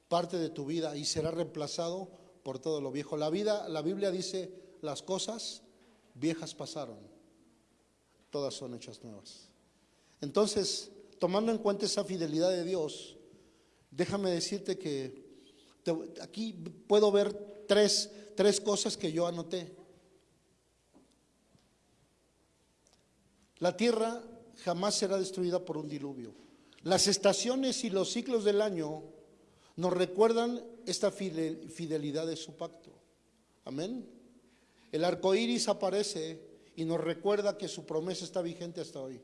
parte de tu vida y será reemplazado por todo lo viejo. La vida, la Biblia dice, las cosas viejas pasaron, todas son hechas nuevas. Entonces, tomando en cuenta esa fidelidad de Dios, déjame decirte que aquí puedo ver tres, tres cosas que yo anoté. La tierra jamás será destruida por un diluvio. Las estaciones y los ciclos del año nos recuerdan esta fide- fidelidad de su pacto. Amén. El arco iris aparece y nos recuerda que su promesa está vigente hasta hoy.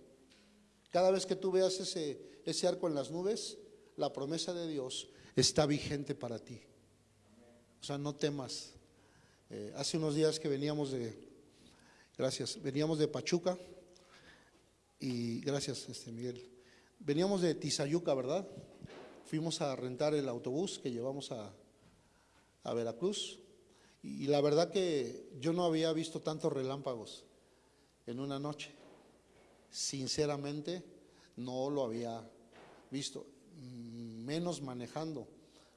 Cada vez que tú veas ese, ese arco en las nubes, la promesa de Dios está vigente para ti. O sea, no temas. Eh, hace unos días que veníamos de, gracias, veníamos de Pachuca y gracias, este Miguel. Veníamos de Tizayuca, ¿verdad? Fuimos a rentar el autobús que llevamos a, a Veracruz y la verdad que yo no había visto tantos relámpagos en una noche. Sinceramente, no lo había visto, menos manejando,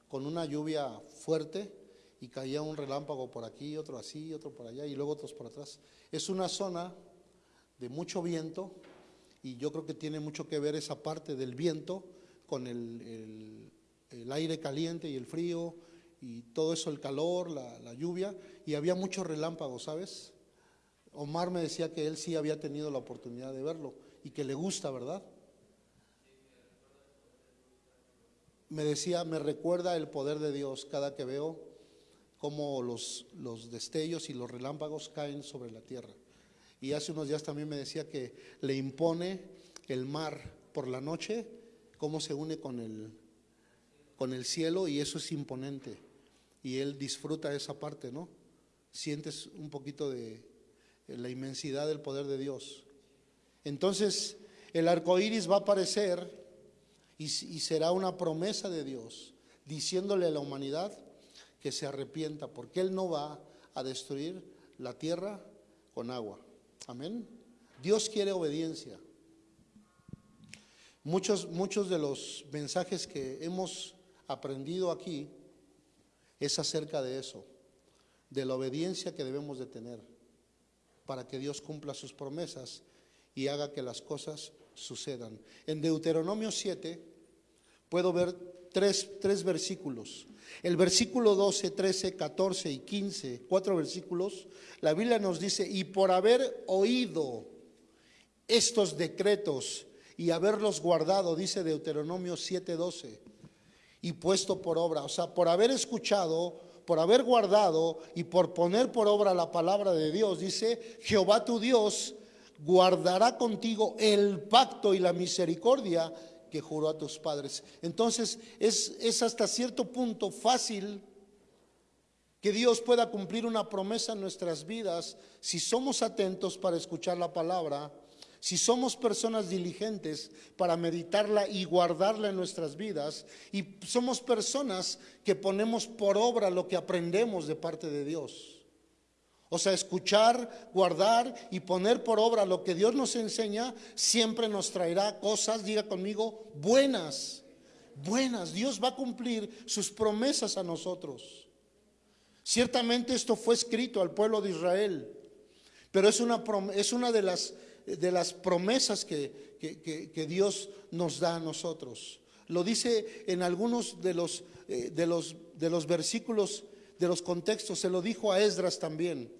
con una lluvia fuerte y caía un relámpago por aquí, otro así, otro por allá y luego otros por atrás. Es una zona de mucho viento y yo creo que tiene mucho que ver esa parte del viento con el, el- el aire caliente y el frío y todo eso, el calor, la, la lluvia y había muchos relámpagos, ¿sabes? Omar me decía que él sí había tenido la oportunidad de verlo y que le gusta, ¿verdad? Me decía, me recuerda el poder de Dios cada que veo cómo los, los destellos y los relámpagos caen sobre la tierra. Y hace unos días también me decía que le impone el mar por la noche, cómo se une con el, con el cielo y eso es imponente. Y él disfruta esa parte, ¿no? Sientes un poquito de la inmensidad del poder de Dios. Entonces, el arco iris va a aparecer y, será una promesa de Dios, diciéndole a la humanidad que se arrepienta, porque Él no va a destruir la tierra con agua. Amén. Dios quiere obediencia. Muchos, muchos de los mensajes que hemos aprendido aquí es acerca de eso, de la obediencia que debemos de tener para que Dios cumpla sus promesas y haga que las cosas sucedan. En Deuteronomio 7 puedo ver tres, tres versículos. El versículo 12, 13, 14 y 15, cuatro versículos, la Biblia nos dice, y por haber oído estos decretos y haberlos guardado, dice Deuteronomio 7, 12, y puesto por obra, o sea, por haber escuchado, por haber guardado y por poner por obra la palabra de Dios, dice, Jehová tu Dios guardará contigo el pacto y la misericordia que juró a tus padres. Entonces es, es hasta cierto punto fácil que Dios pueda cumplir una promesa en nuestras vidas si somos atentos para escuchar la palabra, si somos personas diligentes para meditarla y guardarla en nuestras vidas, y somos personas que ponemos por obra lo que aprendemos de parte de Dios. O sea, escuchar, guardar y poner por obra lo que Dios nos enseña siempre nos traerá cosas, diga conmigo, buenas, buenas. Dios va a cumplir sus promesas a nosotros. Ciertamente esto fue escrito al pueblo de Israel, pero es una, es una de, las, de las promesas que, que, que, Dios nos da a nosotros. Lo dice en algunos de los, eh, de los, de los versículos de los contextos, se lo dijo a Esdras también.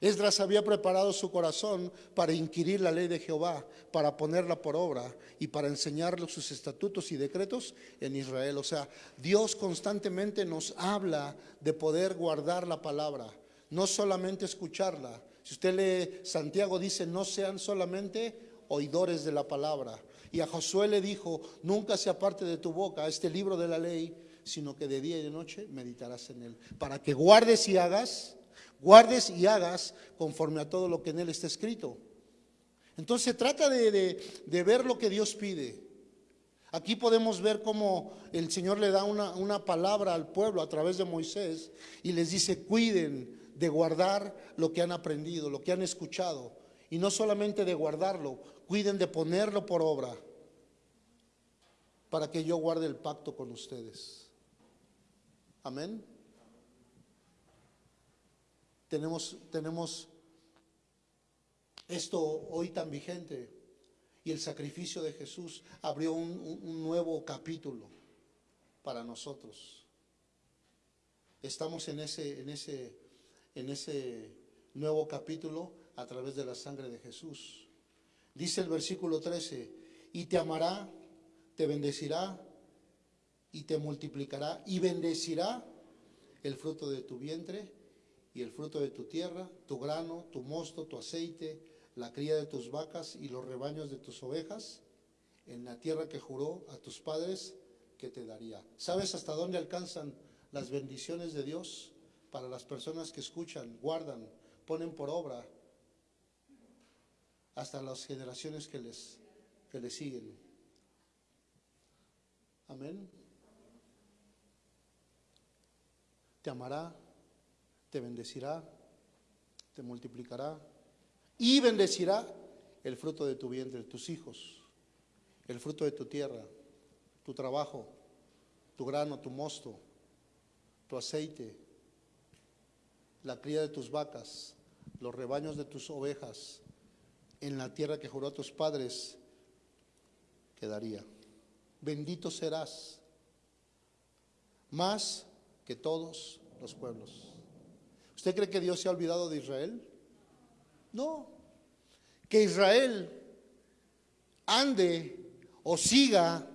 Esdras había preparado su corazón para inquirir la ley de Jehová, para ponerla por obra y para enseñarle sus estatutos y decretos en Israel. O sea, Dios constantemente nos habla de poder guardar la palabra, no solamente escucharla. Si usted lee Santiago dice, no sean solamente oidores de la palabra. Y a Josué le dijo, nunca se aparte de tu boca este libro de la ley, sino que de día y de noche meditarás en él, para que guardes y hagas, guardes y hagas conforme a todo lo que en él está escrito. Entonces se trata de, ver lo que Dios pide. Aquí podemos ver cómo el Señor le da una, una palabra al pueblo a través de Moisés y les dice, cuiden de guardar lo que han aprendido, lo que han escuchado. Y no solamente de guardarlo, cuiden de ponerlo por obra para que yo guarde el pacto con ustedes. Amén. Tenemos, tenemos esto hoy tan vigente y el sacrificio de Jesús abrió un, un nuevo capítulo para nosotros. Estamos en ese, en ese, en ese nuevo capítulo a través de la sangre de Jesús. Dice el versículo 13, y te amará, te bendecirá, y te multiplicará y bendecirá el fruto de tu vientre y el fruto de tu tierra, tu grano, tu mosto, tu aceite, la cría de tus vacas y los rebaños de tus ovejas, en la tierra que juró a tus padres que te daría. ¿Sabes hasta dónde alcanzan las bendiciones de Dios para las personas que escuchan, guardan, ponen por obra hasta las generaciones que les, que les siguen? Amén. Te amará, te bendecirá, te multiplicará y bendecirá el fruto de tu vientre, tus hijos, el fruto de tu tierra, tu trabajo, tu grano, tu mosto, tu aceite, la cría de tus vacas, los rebaños de tus ovejas, en la tierra que juró a tus padres, quedaría. Bendito serás, más que todos los pueblos. ¿Usted cree que Dios se ha olvidado de Israel? No. Que Israel ande o siga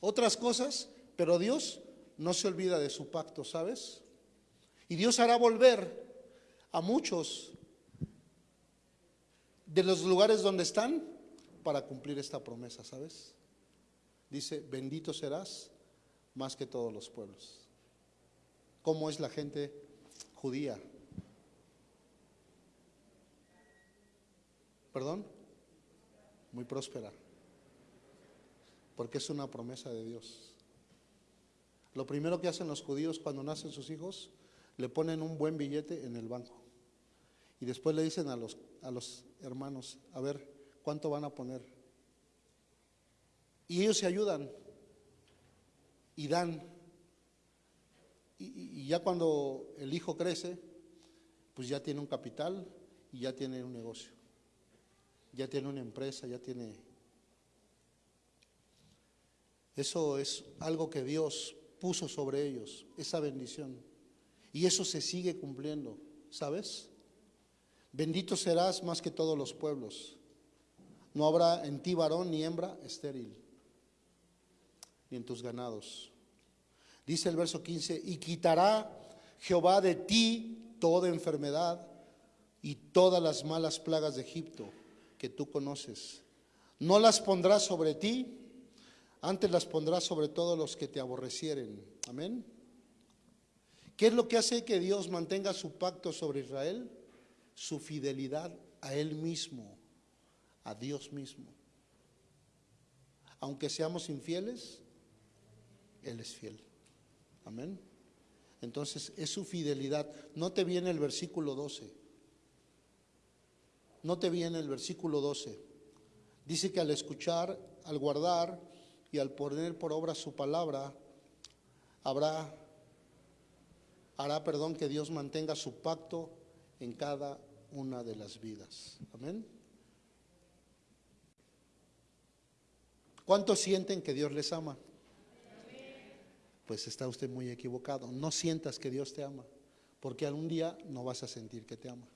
otras cosas, pero Dios no se olvida de su pacto, ¿sabes? Y Dios hará volver a muchos de los lugares donde están para cumplir esta promesa, ¿sabes? Dice, bendito serás más que todos los pueblos cómo es la gente judía. ¿Perdón? Muy próspera. Porque es una promesa de Dios. Lo primero que hacen los judíos cuando nacen sus hijos, le ponen un buen billete en el banco. Y después le dicen a los, a los hermanos, a ver, ¿cuánto van a poner? Y ellos se ayudan y dan y, ya cuando el hijo crece, pues ya tiene un capital y ya tiene un negocio, ya tiene una empresa, ya tiene... Eso es algo que Dios puso sobre ellos, esa bendición. Y eso se sigue cumpliendo, ¿sabes? Bendito serás más que todos los pueblos. No habrá en ti varón ni hembra estéril, ni en tus ganados. Dice el verso 15, y quitará Jehová de ti toda enfermedad y todas las malas plagas de Egipto que tú conoces. No las pondrá sobre ti, antes las pondrá sobre todos los que te aborrecieren. Amén. ¿Qué es lo que hace que Dios mantenga su pacto sobre Israel? Su fidelidad a Él mismo, a Dios mismo. Aunque seamos infieles, Él es fiel. Amén. Entonces es su fidelidad. No te viene el versículo 12. No te viene el versículo 12. Dice que al escuchar, al guardar y al poner por obra su palabra, habrá, hará, perdón, que Dios mantenga su pacto en cada una de las vidas. Amén. ¿Cuántos sienten que Dios les ama? Pues está usted muy equivocado. No sientas que Dios te ama, porque algún día no vas a sentir que te ama.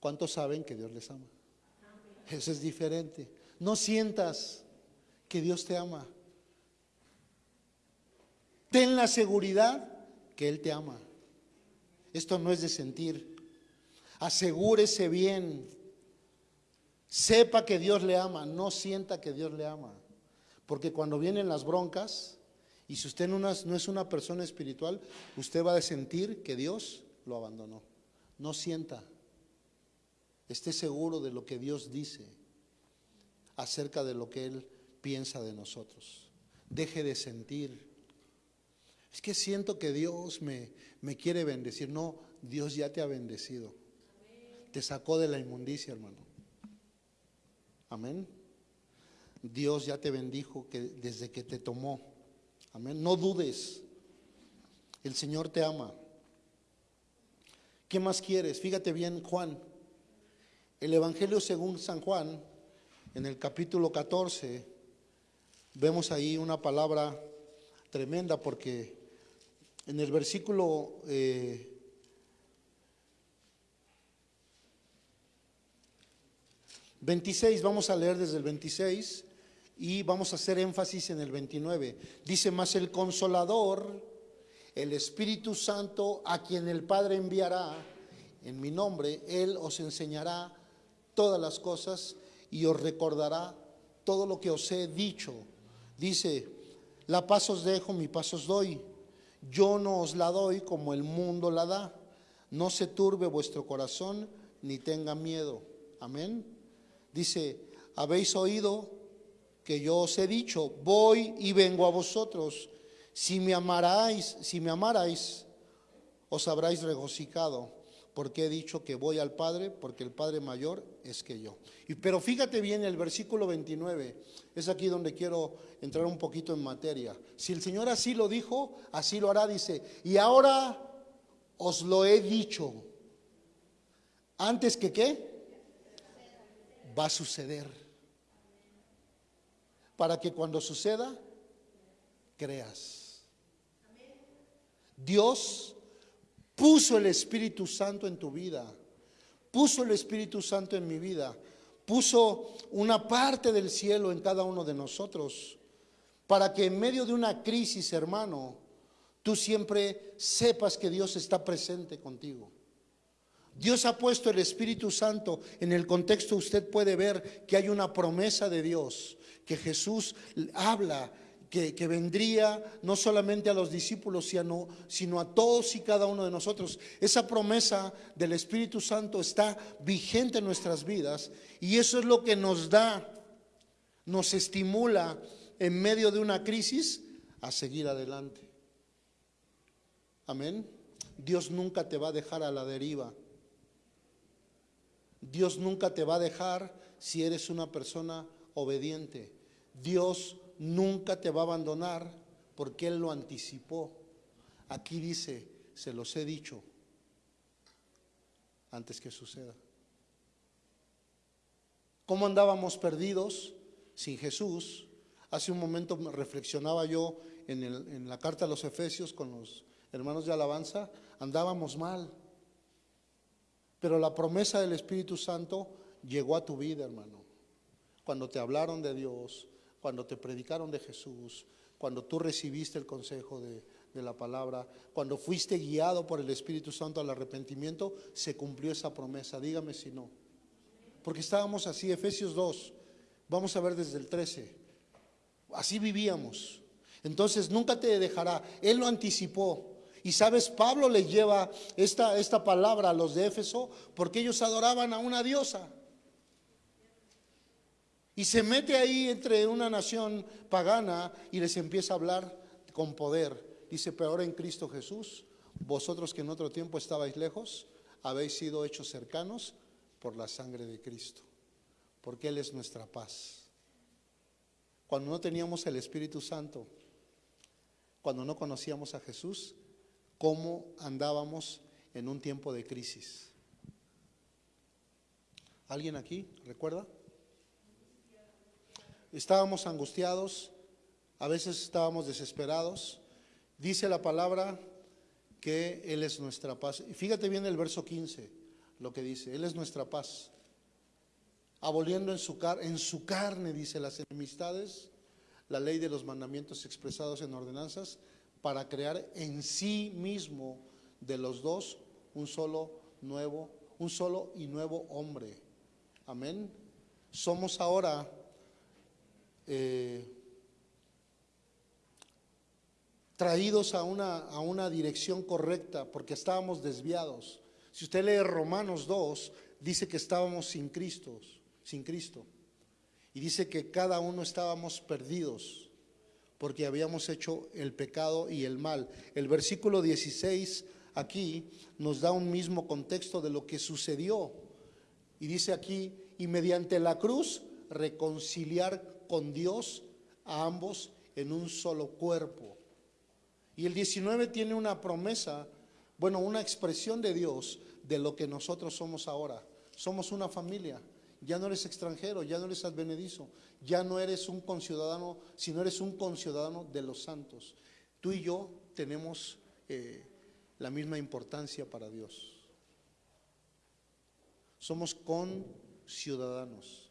¿Cuántos saben que Dios les ama? Eso es diferente. No sientas que Dios te ama. Ten la seguridad que Él te ama. Esto no es de sentir. Asegúrese bien. Sepa que Dios le ama. No sienta que Dios le ama. Porque cuando vienen las broncas, y si usted no es, una persona espiritual, usted va a sentir que Dios lo abandonó. No sienta. Esté seguro de lo que Dios dice acerca de lo que Él piensa de nosotros. Deje de sentir. Es que siento que Dios me, me quiere bendecir. No, Dios ya te ha bendecido. Te sacó de la inmundicia, hermano. Amén. Dios ya te bendijo que, desde que te tomó. Amén. No dudes. El Señor te ama. ¿Qué más quieres? Fíjate bien, Juan. El Evangelio según San Juan, en el capítulo 14, vemos ahí una palabra tremenda porque en el versículo eh, 26, vamos a leer desde el 26 y vamos a hacer énfasis en el 29. Dice, más el consolador, el Espíritu Santo, a quien el Padre enviará en mi nombre, Él os enseñará todas las cosas y os recordará todo lo que os he dicho. Dice, la paz os dejo, mi paz os doy. Yo no os la doy como el mundo la da. No se turbe vuestro corazón ni tenga miedo. Amén. Dice, habéis oído que yo os he dicho, voy y vengo a vosotros. Si me amaráis, si me amarais, os habráis regocijado, porque he dicho que voy al Padre, porque el Padre mayor es que yo. Y, pero fíjate bien, el versículo 29, es aquí donde quiero entrar un poquito en materia. Si el Señor así lo dijo, así lo hará, dice, y ahora os lo he dicho. Antes que qué? Va a suceder. Para que cuando suceda, creas. Dios puso el Espíritu Santo en tu vida, puso el Espíritu Santo en mi vida, puso una parte del cielo en cada uno de nosotros, para que en medio de una crisis, hermano, tú siempre sepas que Dios está presente contigo. Dios ha puesto el Espíritu Santo en el contexto, usted puede ver que hay una promesa de Dios, que Jesús habla que, que, vendría no solamente a los discípulos, sino, sino a todos y cada uno de nosotros. Esa promesa del Espíritu Santo está vigente en nuestras vidas y eso es lo que nos da, nos estimula en medio de una crisis a seguir adelante. Amén. Dios nunca te va a dejar a la deriva. Dios nunca te va a dejar si eres una persona obediente. Dios nunca te va a abandonar porque Él lo anticipó. Aquí dice, se los he dicho antes que suceda. ¿Cómo andábamos perdidos sin Jesús? Hace un momento me reflexionaba yo en, en la carta a los Efesios con los hermanos de alabanza, andábamos mal. Pero la promesa del Espíritu Santo llegó a tu vida, hermano. Cuando te hablaron de Dios, cuando te predicaron de Jesús, cuando tú recibiste el consejo de, de la palabra, cuando fuiste guiado por el Espíritu Santo al arrepentimiento, se cumplió esa promesa. Dígame si no. Porque estábamos así, Efesios 2, vamos a ver desde el 13. Así vivíamos. Entonces nunca te dejará. Él lo anticipó. Y sabes, Pablo le lleva esta, esta palabra a los de Éfeso porque ellos adoraban a una diosa. Y se mete ahí entre una nación pagana y les empieza a hablar con poder. Dice, pero ahora en Cristo Jesús, vosotros que en otro tiempo estabais lejos, habéis sido hechos cercanos por la sangre de Cristo, porque Él es nuestra paz. Cuando no teníamos el Espíritu Santo, cuando no conocíamos a Jesús, cómo andábamos en un tiempo de crisis. ¿Alguien aquí recuerda? Estábamos angustiados, a veces estábamos desesperados. Dice la palabra que Él es nuestra paz. Y fíjate bien el verso 15, lo que dice, Él es nuestra paz. Aboliendo en su, en su carne, dice, las enemistades, la ley de los mandamientos expresados en ordenanzas, para crear en sí mismo de los dos un solo nuevo, un solo y nuevo hombre. Amén. Somos ahora eh, traídos a una, a una dirección correcta porque estábamos desviados. Si usted lee Romanos 2, dice que estábamos sin Cristo, sin Cristo. Y dice que cada uno estábamos perdidos porque habíamos hecho el pecado y el mal. El versículo 16 aquí nos da un mismo contexto de lo que sucedió. Y dice aquí, y mediante la cruz reconciliar con Dios a ambos en un solo cuerpo. Y el 19 tiene una promesa, bueno, una expresión de Dios de lo que nosotros somos ahora. Somos una familia. Ya no eres extranjero, ya no eres advenedizo, ya no eres un conciudadano, sino eres un conciudadano de los santos. Tú y yo tenemos eh, la misma importancia para Dios. Somos conciudadanos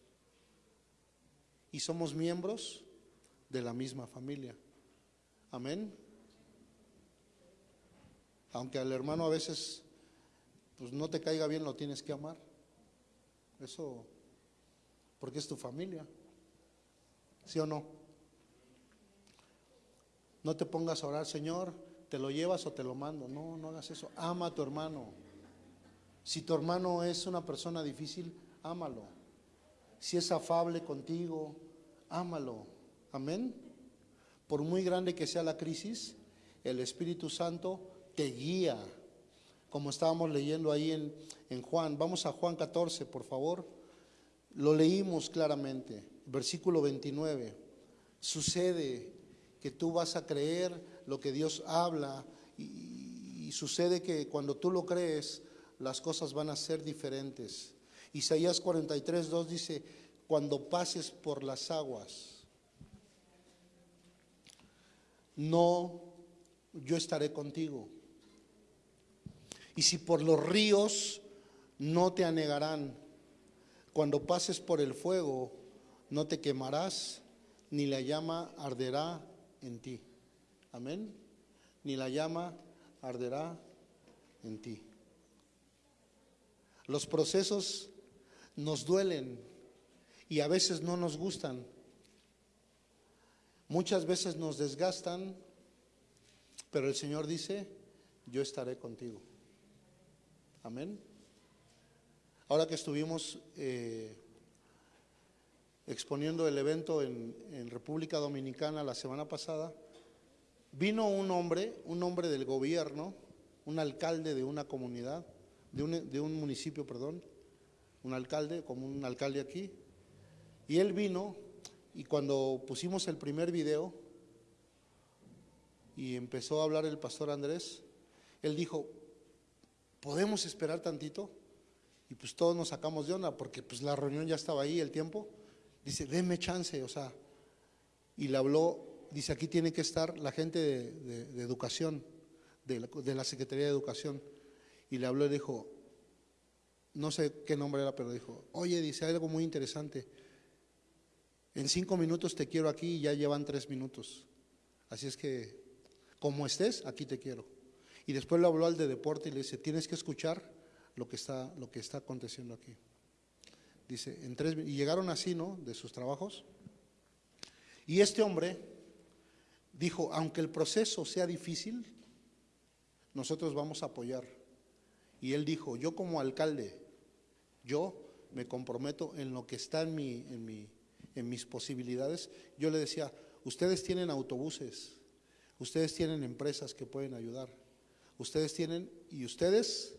y somos miembros de la misma familia. Amén. Aunque al hermano a veces pues no te caiga bien, lo tienes que amar. Eso porque es tu familia. ¿Sí o no? No te pongas a orar, Señor, te lo llevas o te lo mando. No, no hagas eso. Ama a tu hermano. Si tu hermano es una persona difícil, ámalo. Si es afable contigo, ámalo. Amén. Por muy grande que sea la crisis, el Espíritu Santo te guía. Como estábamos leyendo ahí en, en Juan. Vamos a Juan 14, por favor. Lo leímos claramente. Versículo 29. Sucede que tú vas a creer lo que Dios habla y, y sucede que cuando tú lo crees, las cosas van a ser diferentes. Isaías 43, 2 dice, cuando pases por las aguas, no, yo estaré contigo. Y si por los ríos, no te anegarán. Cuando pases por el fuego, no te quemarás, ni la llama arderá en ti. Amén. Ni la llama arderá en ti. Los procesos nos duelen y a veces no nos gustan. Muchas veces nos desgastan, pero el Señor dice, yo estaré contigo. Amén. Ahora que estuvimos eh, exponiendo el evento en, en República Dominicana la semana pasada, vino un hombre, un hombre del gobierno, un alcalde de una comunidad, de un, de un municipio, perdón, un alcalde, como un alcalde aquí, y él vino y cuando pusimos el primer video y empezó a hablar el pastor Andrés, él dijo, ¿podemos esperar tantito? Y pues todos nos sacamos de onda porque pues la reunión ya estaba ahí, el tiempo. Dice, denme chance, o sea, y le habló, dice, aquí tiene que estar la gente de, educación, de la, de la Secretaría de Educación, y le habló y dijo, no sé qué nombre era, pero dijo, oye, dice algo muy interesante, en cinco minutos te quiero aquí y ya llevan tres minutos, así es que, como estés, aquí te quiero. Y después le habló al de deporte y le dice, tienes que escuchar lo que está, lo que está aconteciendo aquí. Dice, en tres, y llegaron así, ¿no? De sus trabajos. Y este hombre dijo, aunque el proceso sea difícil, nosotros vamos a apoyar. Y él dijo, yo como alcalde, yo me comprometo en lo que está en, mi, en, mi, en mis posibilidades. Yo le decía, ustedes tienen autobuses, ustedes tienen empresas que pueden ayudar, ustedes tienen, y ustedes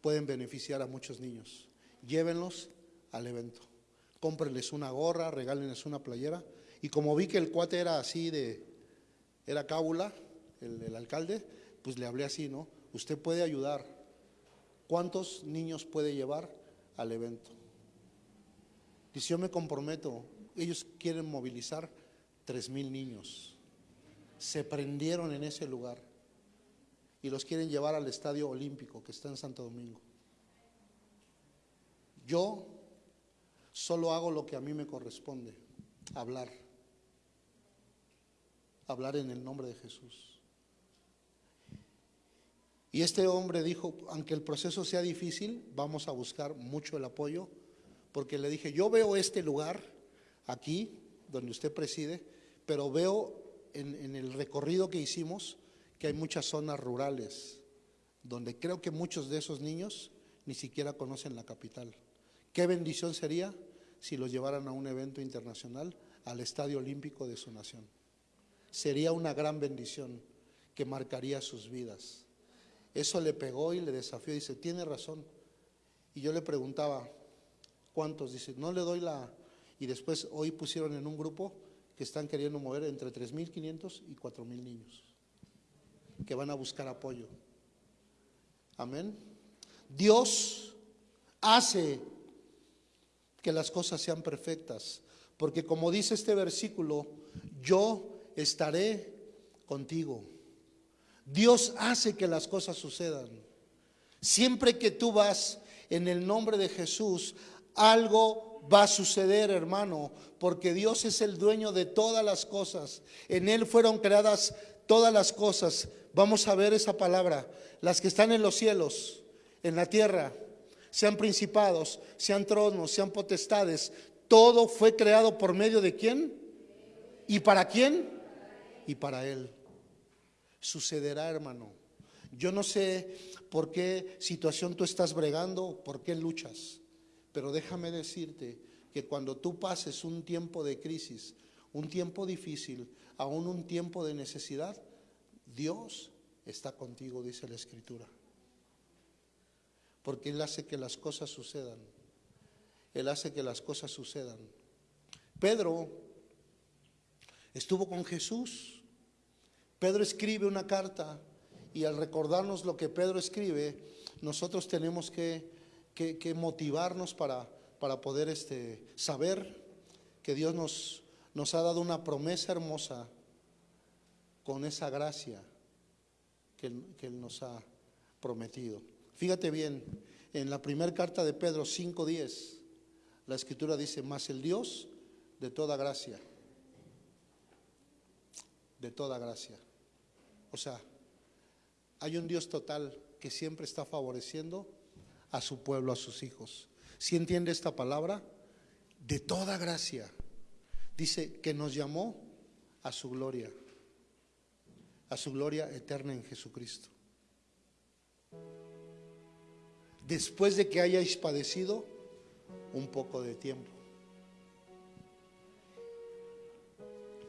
pueden beneficiar a muchos niños. Llévenlos al evento. Cómprenles una gorra, regálenles una playera. Y como vi que el cuate era así de, era cábula, el, el alcalde, pues le hablé así, ¿no? Usted puede ayudar. ¿Cuántos niños puede llevar al evento? Dice, yo me comprometo. Ellos quieren movilizar tres mil niños. Se prendieron en ese lugar y los quieren llevar al Estadio Olímpico que está en Santo Domingo. Yo solo hago lo que a mí me corresponde, hablar. Hablar en el nombre de Jesús. Y este hombre dijo, aunque el proceso sea difícil, vamos a buscar mucho el apoyo, porque le dije, yo veo este lugar aquí, donde usted preside, pero veo en, el recorrido que hicimos que hay muchas zonas rurales, donde creo que muchos de esos niños ni siquiera conocen la capital. Qué bendición sería si los llevaran a un evento internacional, al Estadio Olímpico de su nación. Sería una gran bendición que marcaría sus vidas. Eso le pegó y le desafió. Dice, tiene razón. Y yo le preguntaba, ¿cuántos? Dice, no le doy la... Y después hoy pusieron en un grupo que están queriendo mover entre 3.500 y 4.000 niños, que van a buscar apoyo. Amén. Dios hace que las cosas sean perfectas, porque como dice este versículo, yo estaré contigo. Dios hace que las cosas sucedan. Siempre que tú vas en el nombre de Jesús, algo va a suceder, hermano, porque Dios es el dueño de todas las cosas. En Él fueron creadas todas las cosas. Vamos a ver esa palabra. Las que están en los cielos, en la tierra, sean principados, sean tronos, sean potestades. Todo fue creado por medio de quién? ¿Y para quién? Y para Él. Sucederá, hermano. Yo no sé por qué situación tú estás bregando, por qué luchas, pero déjame decirte que cuando tú pases un tiempo de crisis, un tiempo difícil, aún un tiempo de necesidad, Dios está contigo, dice la Escritura. Porque Él hace que las cosas sucedan. Él hace que las cosas sucedan. Pedro estuvo con Jesús. Pedro escribe una carta y al recordarnos lo que Pedro escribe, nosotros tenemos que, que- motivarnos para, para poder este, saber que Dios nos, nos ha dado una promesa hermosa con esa gracia que, que Él nos ha prometido. Fíjate bien, en la primera carta de Pedro 5.10, la escritura dice, más el Dios de toda gracia, de toda gracia. O sea, hay un Dios total que siempre está favoreciendo a su pueblo, a sus hijos. ¿Sí entiende esta palabra? De toda gracia. Dice que nos llamó a su gloria, a su gloria eterna en Jesucristo. Después de que hayáis padecido un poco de tiempo.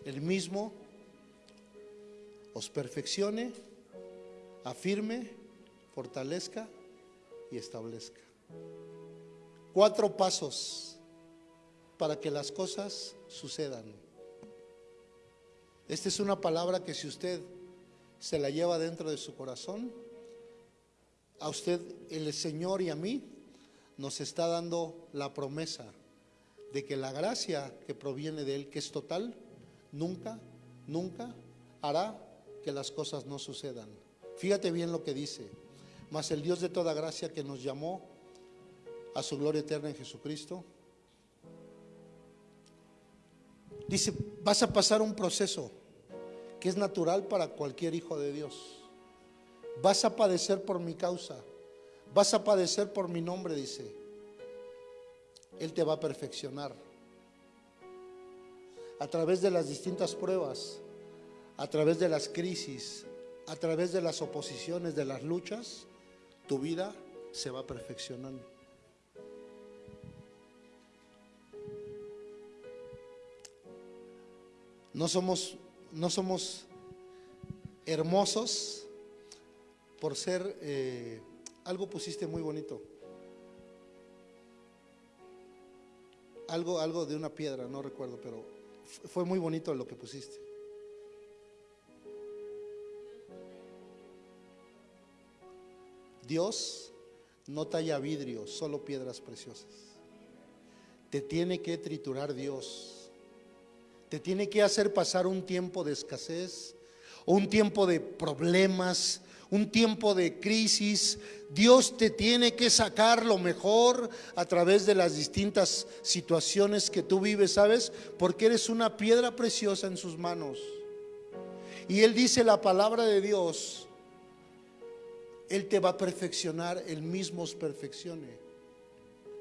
El mismo os perfeccione, afirme, fortalezca y establezca. Cuatro pasos para que las cosas sucedan. Esta es una palabra que si usted se la lleva dentro de su corazón, a usted, el Señor y a mí, nos está dando la promesa de que la gracia que proviene de Él, que es total, nunca, nunca hará que las cosas no sucedan. Fíjate bien lo que dice. Mas el Dios de toda gracia que nos llamó a su gloria eterna en Jesucristo, dice, vas a pasar un proceso que es natural para cualquier hijo de Dios. Vas a padecer por mi causa, vas a padecer por mi nombre, dice. Él te va a perfeccionar. A través de las distintas pruebas, a través de las crisis, a través de las oposiciones, de las luchas, tu vida se va perfeccionando. No somos, no somos hermosos por ser, eh, algo pusiste muy bonito. Algo, algo de una piedra, no recuerdo, pero fu- fue muy bonito lo que pusiste. Dios no talla vidrio, solo piedras preciosas. Te tiene que triturar Dios. Te tiene que hacer pasar un tiempo de escasez, un tiempo de problemas, un tiempo de crisis. Dios te tiene que sacar lo mejor a través de las distintas situaciones que tú vives, ¿sabes? Porque eres una piedra preciosa en sus manos. Y Él dice la palabra de Dios, Él te va a perfeccionar, Él mismo os perfeccione.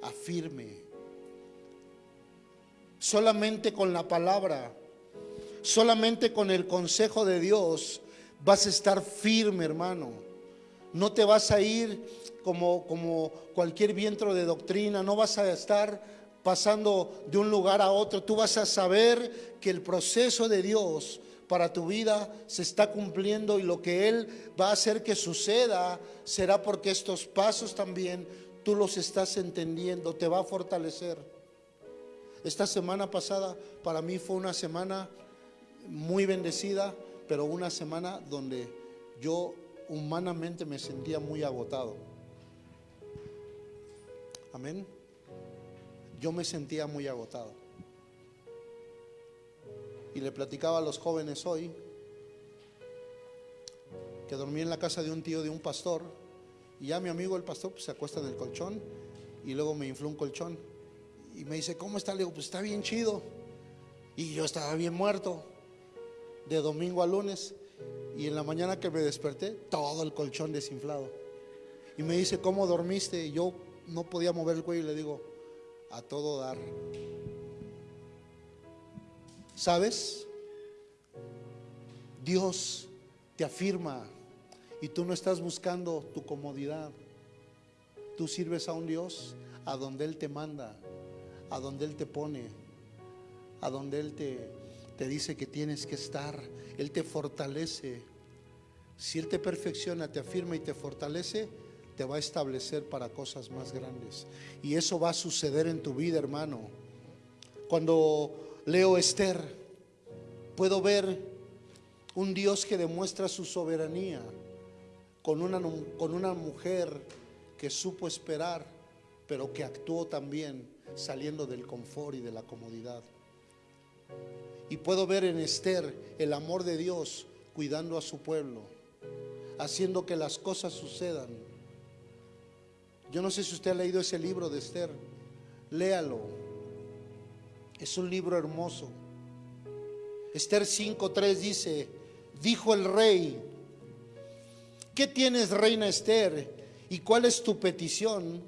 Afirme. Solamente con la palabra, solamente con el consejo de Dios vas a estar firme, hermano. No te vas a ir como, como cualquier viento de doctrina, no vas a estar pasando de un lugar a otro. Tú vas a saber que el proceso de Dios para tu vida se está cumpliendo y lo que Él va a hacer que suceda será porque estos pasos también tú los estás entendiendo, te va a fortalecer. Esta semana pasada para mí fue una semana muy bendecida, pero una semana donde yo humanamente me sentía muy agotado. Amén. Yo me sentía muy agotado. Y le platicaba a los jóvenes hoy que dormí en la casa de un tío de un pastor y ya mi amigo el pastor pues, se acuesta en el colchón y luego me infló un colchón y me dice, ¿cómo está? Le digo, pues está bien chido. Y yo estaba bien muerto de domingo a lunes y en la mañana que me desperté, todo el colchón desinflado. Y me dice, ¿cómo dormiste? Y yo no podía mover el cuello y le digo, a todo dar. ¿Sabes? Dios te afirma y tú no estás buscando tu comodidad. Tú sirves a un Dios a donde Él te manda, a donde Él te pone, a donde Él te, te dice que tienes que estar. Él te fortalece. Si Él te perfecciona, te afirma y te fortalece, te va a establecer para cosas más grandes. Y eso va a suceder en tu vida, hermano. Cuando leo Esther, puedo ver un Dios que demuestra su soberanía con una, con una mujer que supo esperar, pero que actuó también saliendo del confort y de la comodidad. Y puedo ver en Esther el amor de Dios cuidando a su pueblo, haciendo que las cosas sucedan. Yo no sé si usted ha leído ese libro de Esther, léalo. Es un libro hermoso. Esther 5.3 dice, dijo el rey, ¿qué tienes, reina Esther? ¿Y cuál es tu petición?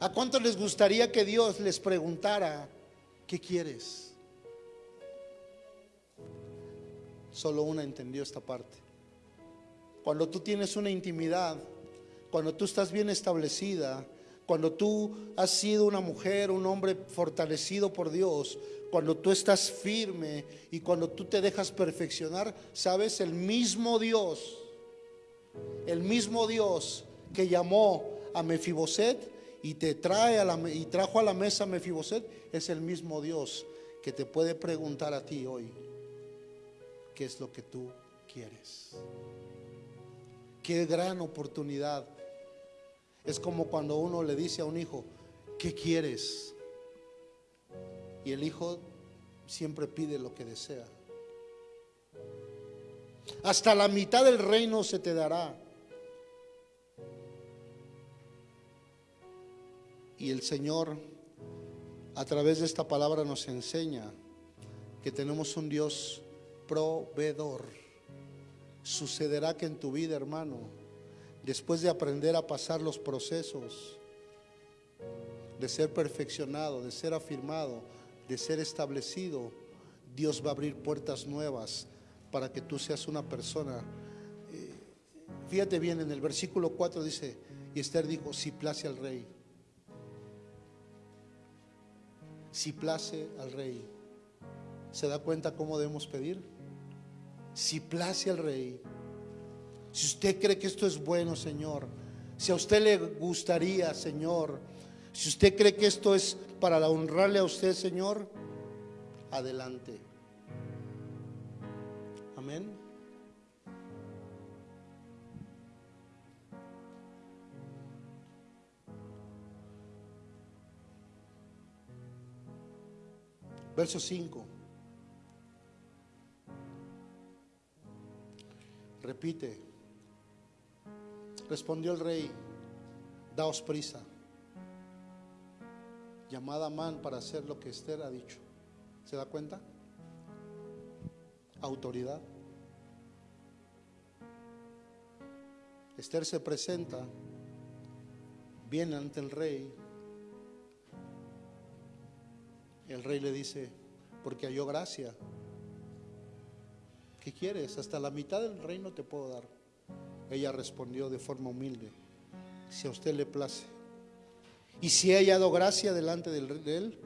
¿A cuánto les gustaría que Dios les preguntara, ¿qué quieres? Solo una entendió esta parte. Cuando tú tienes una intimidad, cuando tú estás bien establecida, cuando tú has sido una mujer, un hombre fortalecido por Dios, cuando tú estás firme y cuando tú te dejas perfeccionar, sabes, el mismo Dios, el mismo Dios que llamó a Mefiboset y te trae a la, y trajo a la mesa a Mefiboset, es el mismo Dios que te puede preguntar a ti hoy, ¿qué es lo que tú quieres? Qué gran oportunidad. Es como cuando uno le dice a un hijo, ¿qué quieres? Y el Hijo siempre pide lo que desea. Hasta la mitad del reino se te dará. Y el Señor, a través de esta palabra, nos enseña que tenemos un Dios proveedor. Sucederá que en tu vida, hermano, después de aprender a pasar los procesos, de ser perfeccionado, de ser afirmado, de ser establecido, Dios va a abrir puertas nuevas para que tú seas una persona. eh, fíjate bien, en el versículo 4 dice, y Esther dijo, si place al rey, si place al rey. ¿Se da cuenta cómo debemos pedir? Si place al rey. Si usted cree que esto es bueno, Señor. Si a usted le gustaría, Señor. Si usted cree que esto es para honrarle a usted, Señor, adelante. Amén. Verso 5. Repite. Respondió el rey, daos prisa. Llamada a Man para hacer lo que Esther ha dicho. ¿Se da cuenta? Autoridad. Esther se presenta, viene ante el rey. El rey le dice, porque halló gracia. ¿Qué quieres? Hasta la mitad del reino te puedo dar. Ella respondió de forma humilde, si a usted le place. Y si he hallado gracia delante del- de él,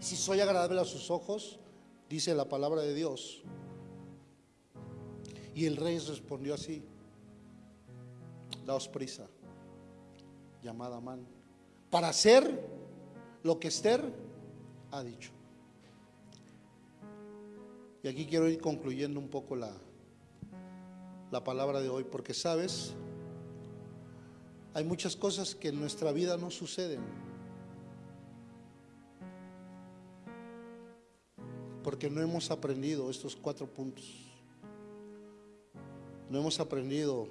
si soy agradable a sus ojos, dice la palabra de Dios. Y el rey respondió así, daos prisa, llamada man, para hacer lo que Esther ha dicho. Y aquí quiero ir concluyendo un poco la, la palabra de hoy, porque sabes, hay muchas cosas que en nuestra vida no suceden. Porque no hemos aprendido estos cuatro puntos. No hemos aprendido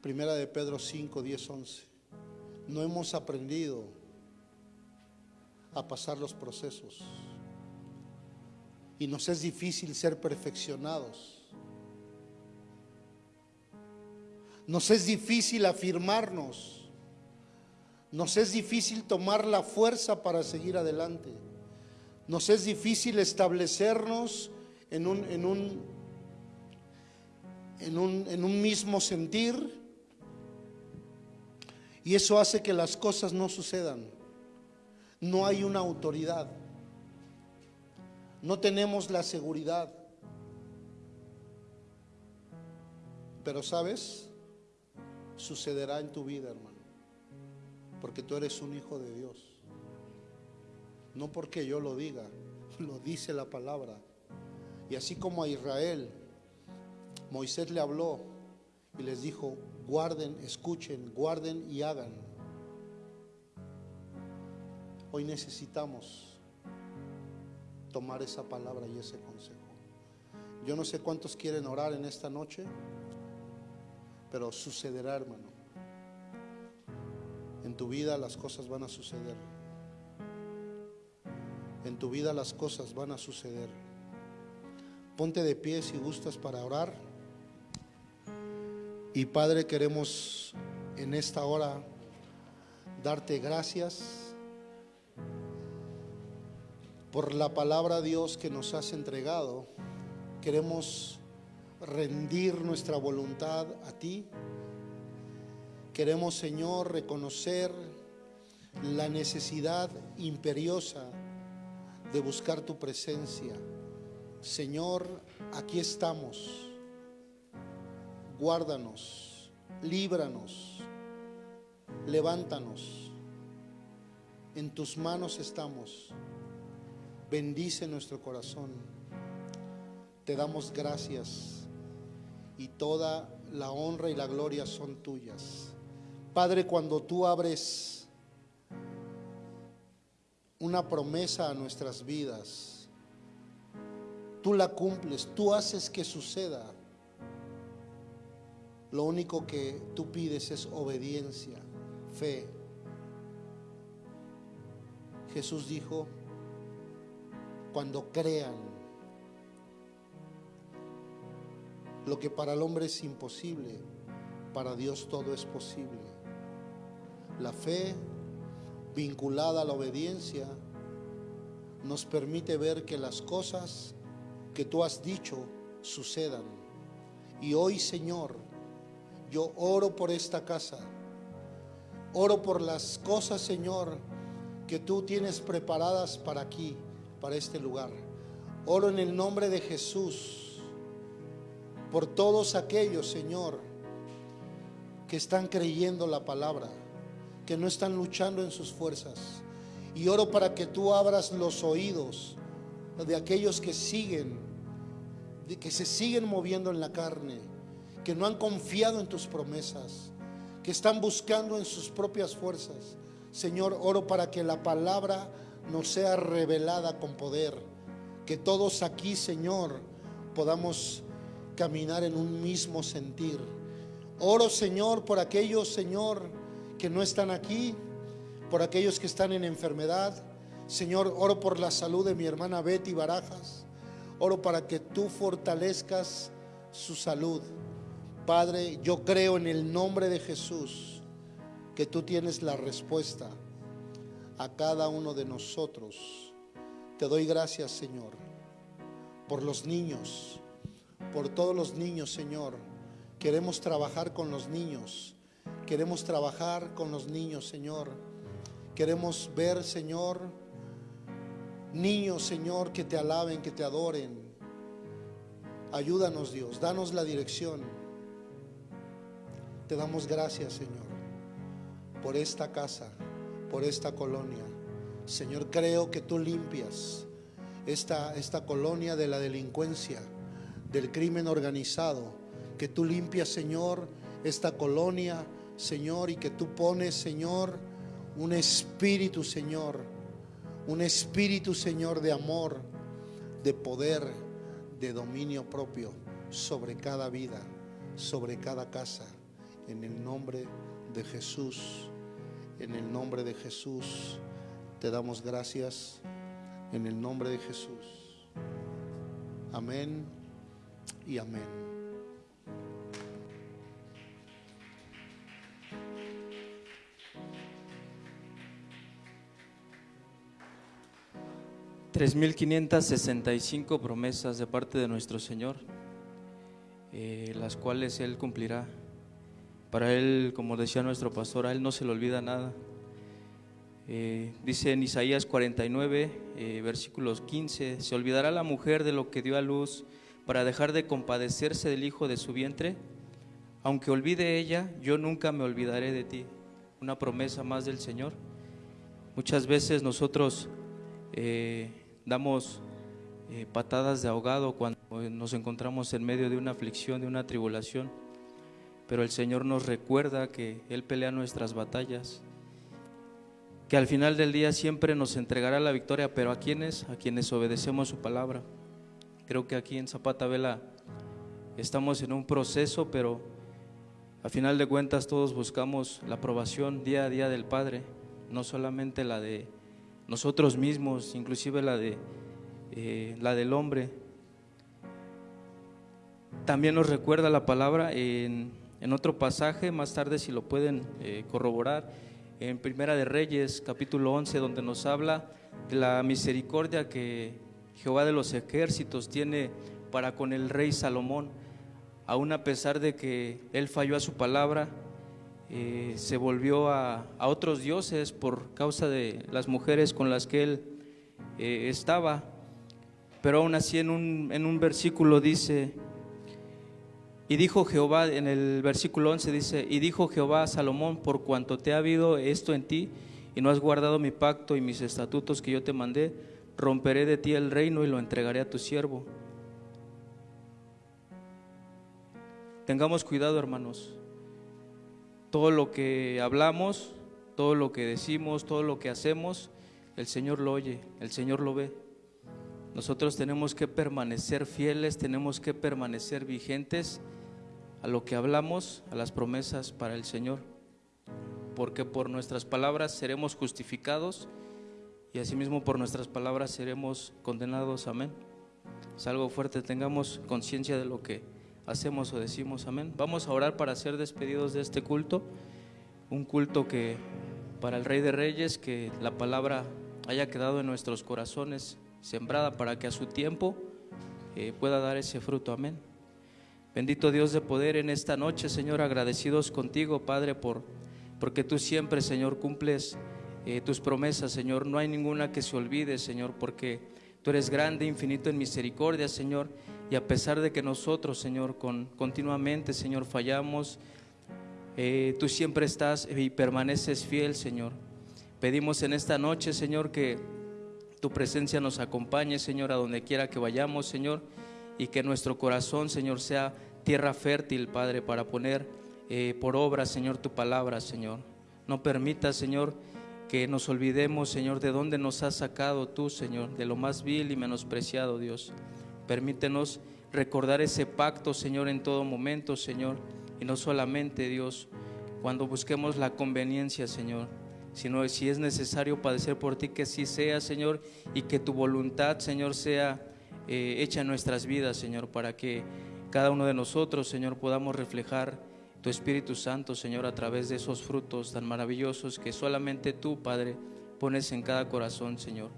Primera de Pedro 5, 10, 11. No hemos aprendido a pasar los procesos. Y nos es difícil ser perfeccionados. Nos es difícil afirmarnos. Nos es difícil tomar la fuerza para seguir adelante. Nos es difícil establecernos en un, en un, en un, en un mismo sentir. Y eso hace que las cosas no sucedan. No hay una autoridad. No tenemos la seguridad. Pero sabes, sucederá en tu vida, hermano. Porque tú eres un hijo de Dios. No porque yo lo diga, lo dice la palabra. Y así como a Israel, Moisés le habló y les dijo, guarden, escuchen, guarden y hagan. Hoy necesitamos tomar esa palabra y ese consejo. Yo no sé cuántos quieren orar en esta noche, pero sucederá, hermano. En tu vida las cosas van a suceder. En tu vida las cosas van a suceder. Ponte de pie si gustas para orar. Y Padre, queremos en esta hora darte gracias por la palabra Dios que nos has entregado. Queremos rendir nuestra voluntad a ti. Queremos, Señor, reconocer la necesidad imperiosa de buscar tu presencia. Señor, aquí estamos. Guárdanos, líbranos, levántanos. En tus manos estamos. Bendice nuestro corazón. Te damos gracias y toda la honra y la gloria son tuyas. Padre, cuando tú abres una promesa a nuestras vidas. Tú la cumples, tú haces que suceda. Lo único que tú pides es obediencia, fe. Jesús dijo, cuando crean, lo que para el hombre es imposible, para Dios todo es posible. La fe vinculada a la obediencia nos permite ver que las cosas que tú has dicho sucedan. Y hoy, Señor, yo oro por esta casa. Oro por las cosas, Señor, que tú tienes preparadas para aquí, para este lugar. Oro en el nombre de Jesús por todos aquellos, Señor, que están creyendo la palabra, que no están luchando en sus fuerzas. Y oro para que tú abras los oídos de aquellos que siguen, de que se siguen moviendo en la carne, que no han confiado en tus promesas, que están buscando en sus propias fuerzas. Señor, oro para que la palabra nos sea revelada con poder, que todos aquí, Señor, podamos caminar en un mismo sentir. Oro, Señor, por aquellos, Señor, que no están aquí, por aquellos que están en enfermedad. Señor, oro por la salud de mi hermana Betty Barajas. Oro para que tú fortalezcas su salud. Padre, yo creo en el nombre de Jesús que tú tienes la respuesta a cada uno de nosotros. Te doy gracias, Señor, por los niños, por todos los niños, Señor. Queremos trabajar con los niños. Queremos trabajar con los niños, Señor. Queremos ver, Señor, niños, Señor, que te alaben, que te adoren. Ayúdanos, Dios. Danos la dirección. Te damos gracias, Señor, por esta casa, por esta colonia. Señor, creo que tú limpias esta, esta colonia de la delincuencia, del crimen organizado. Que tú limpias, Señor, esta colonia, Señor, y que tú pones, Señor, un espíritu, Señor, un espíritu, Señor, de amor, de poder, de dominio propio sobre cada vida, sobre cada casa, en el nombre de Jesús, en el nombre de Jesús, te damos gracias, en el nombre de Jesús. Amén y amén. Tres mil quinientas sesenta y cinco promesas de parte de nuestro Señor, eh, las cuales Él cumplirá. Para Él, como decía nuestro pastor, a Él no se le olvida nada. Eh, dice en Isaías 49, eh, versículos 15, ¿se olvidará la mujer de lo que dio a luz para dejar de compadecerse del hijo de su vientre? Aunque olvide ella, yo nunca me olvidaré de ti. Una promesa más del Señor. Muchas veces nosotros eh, damos eh, patadas de ahogado cuando nos encontramos en medio de una aflicción, de una tribulación, pero el Señor nos recuerda que Él pelea nuestras batallas, que al final del día siempre nos entregará la victoria, pero ¿a quienes? A quienes obedecemos su palabra. Creo que aquí en Zapata Vela estamos en un proceso, pero a final de cuentas todos buscamos la aprobación día a día del Padre, no solamente la de nosotros mismos, inclusive la, de, eh, la del hombre. También nos recuerda la palabra en, otro pasaje, más tarde si lo pueden eh, corroborar, en Primera de Reyes, capítulo 11, donde nos habla de la misericordia que Jehová de los ejércitos tiene para con el rey Salomón, aun a pesar de que él falló a su palabra, eh, se volvió a, otros dioses por causa de las mujeres con las que él eh, estaba. Pero aún así en un, en un versículo dice, y dijo Jehová, en el versículo 11 dice, y dijo Jehová a Salomón, por cuanto te ha habido esto en ti, y no has guardado mi pacto y mis estatutos que yo te mandé, romperé de ti el reino y lo entregaré a tu siervo. Tengamos cuidado, hermanos todo lo que hablamos, todo lo que decimos, todo lo que hacemos, el Señor lo oye, el Señor lo ve. Nosotros tenemos que permanecer fieles, tenemos que permanecer vigentes a lo que hablamos, a las promesas para el Señor, porque por nuestras palabras seremos justificados y asimismo por nuestras palabras seremos condenados. Amén. Es algo fuerte, tengamos conciencia de lo que hacemos o decimos. Amén. Vamos a orar para ser despedidos de este culto, un culto que para el Rey de Reyes, que la palabra haya quedado en nuestros corazones sembrada para que a su tiempo eh, pueda dar ese fruto. Amén. Bendito Dios de poder en esta noche, Señor, agradecidos contigo, Padre, por porque tú siempre, Señor, cumples eh, tus promesas, Señor. No hay ninguna que se olvide, Señor, porque tú eres grande, infinito en misericordia, Señor. Y a pesar de que nosotros, Señor, con, continuamente, Señor, fallamos, eh, tú siempre estás y permaneces fiel, Señor. Pedimos en esta noche, Señor, que tu presencia nos acompañe, Señor, a donde quiera que vayamos, Señor, y que nuestro corazón, Señor, sea tierra fértil, Padre, para poner eh, por obra, Señor, tu palabra, Señor. No permita, Señor, que nos olvidemos, Señor, de dónde nos has sacado tú, Señor, de lo más vil y menospreciado, Dios. Permítenos recordar ese pacto, Señor, en todo momento, Señor, y no solamente, Dios, cuando busquemos la conveniencia, Señor, sino si es necesario padecer por ti, que sí sea, Señor, y que tu voluntad, Señor, sea eh, hecha en nuestras vidas, Señor, para que cada uno de nosotros, Señor, podamos reflejar tu Espíritu Santo, Señor, a través de esos frutos tan maravillosos que solamente tú, Padre, pones en cada corazón, Señor.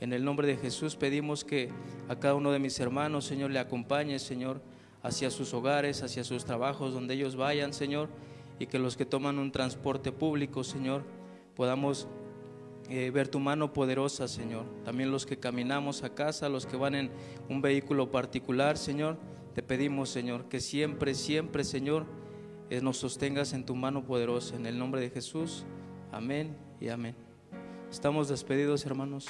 En el nombre de Jesús pedimos que a cada uno de mis hermanos, Señor, le acompañe, Señor, hacia sus hogares, hacia sus trabajos, donde ellos vayan, Señor, y que los que toman un transporte público, Señor, podamos eh, ver tu mano poderosa, Señor. También los que caminamos a casa, los que van en un vehículo particular, Señor, te pedimos, Señor, que siempre, siempre, Señor, nos sostengas en tu mano poderosa. En el nombre de Jesús. Amén y amén. Estamos despedidos, hermanos.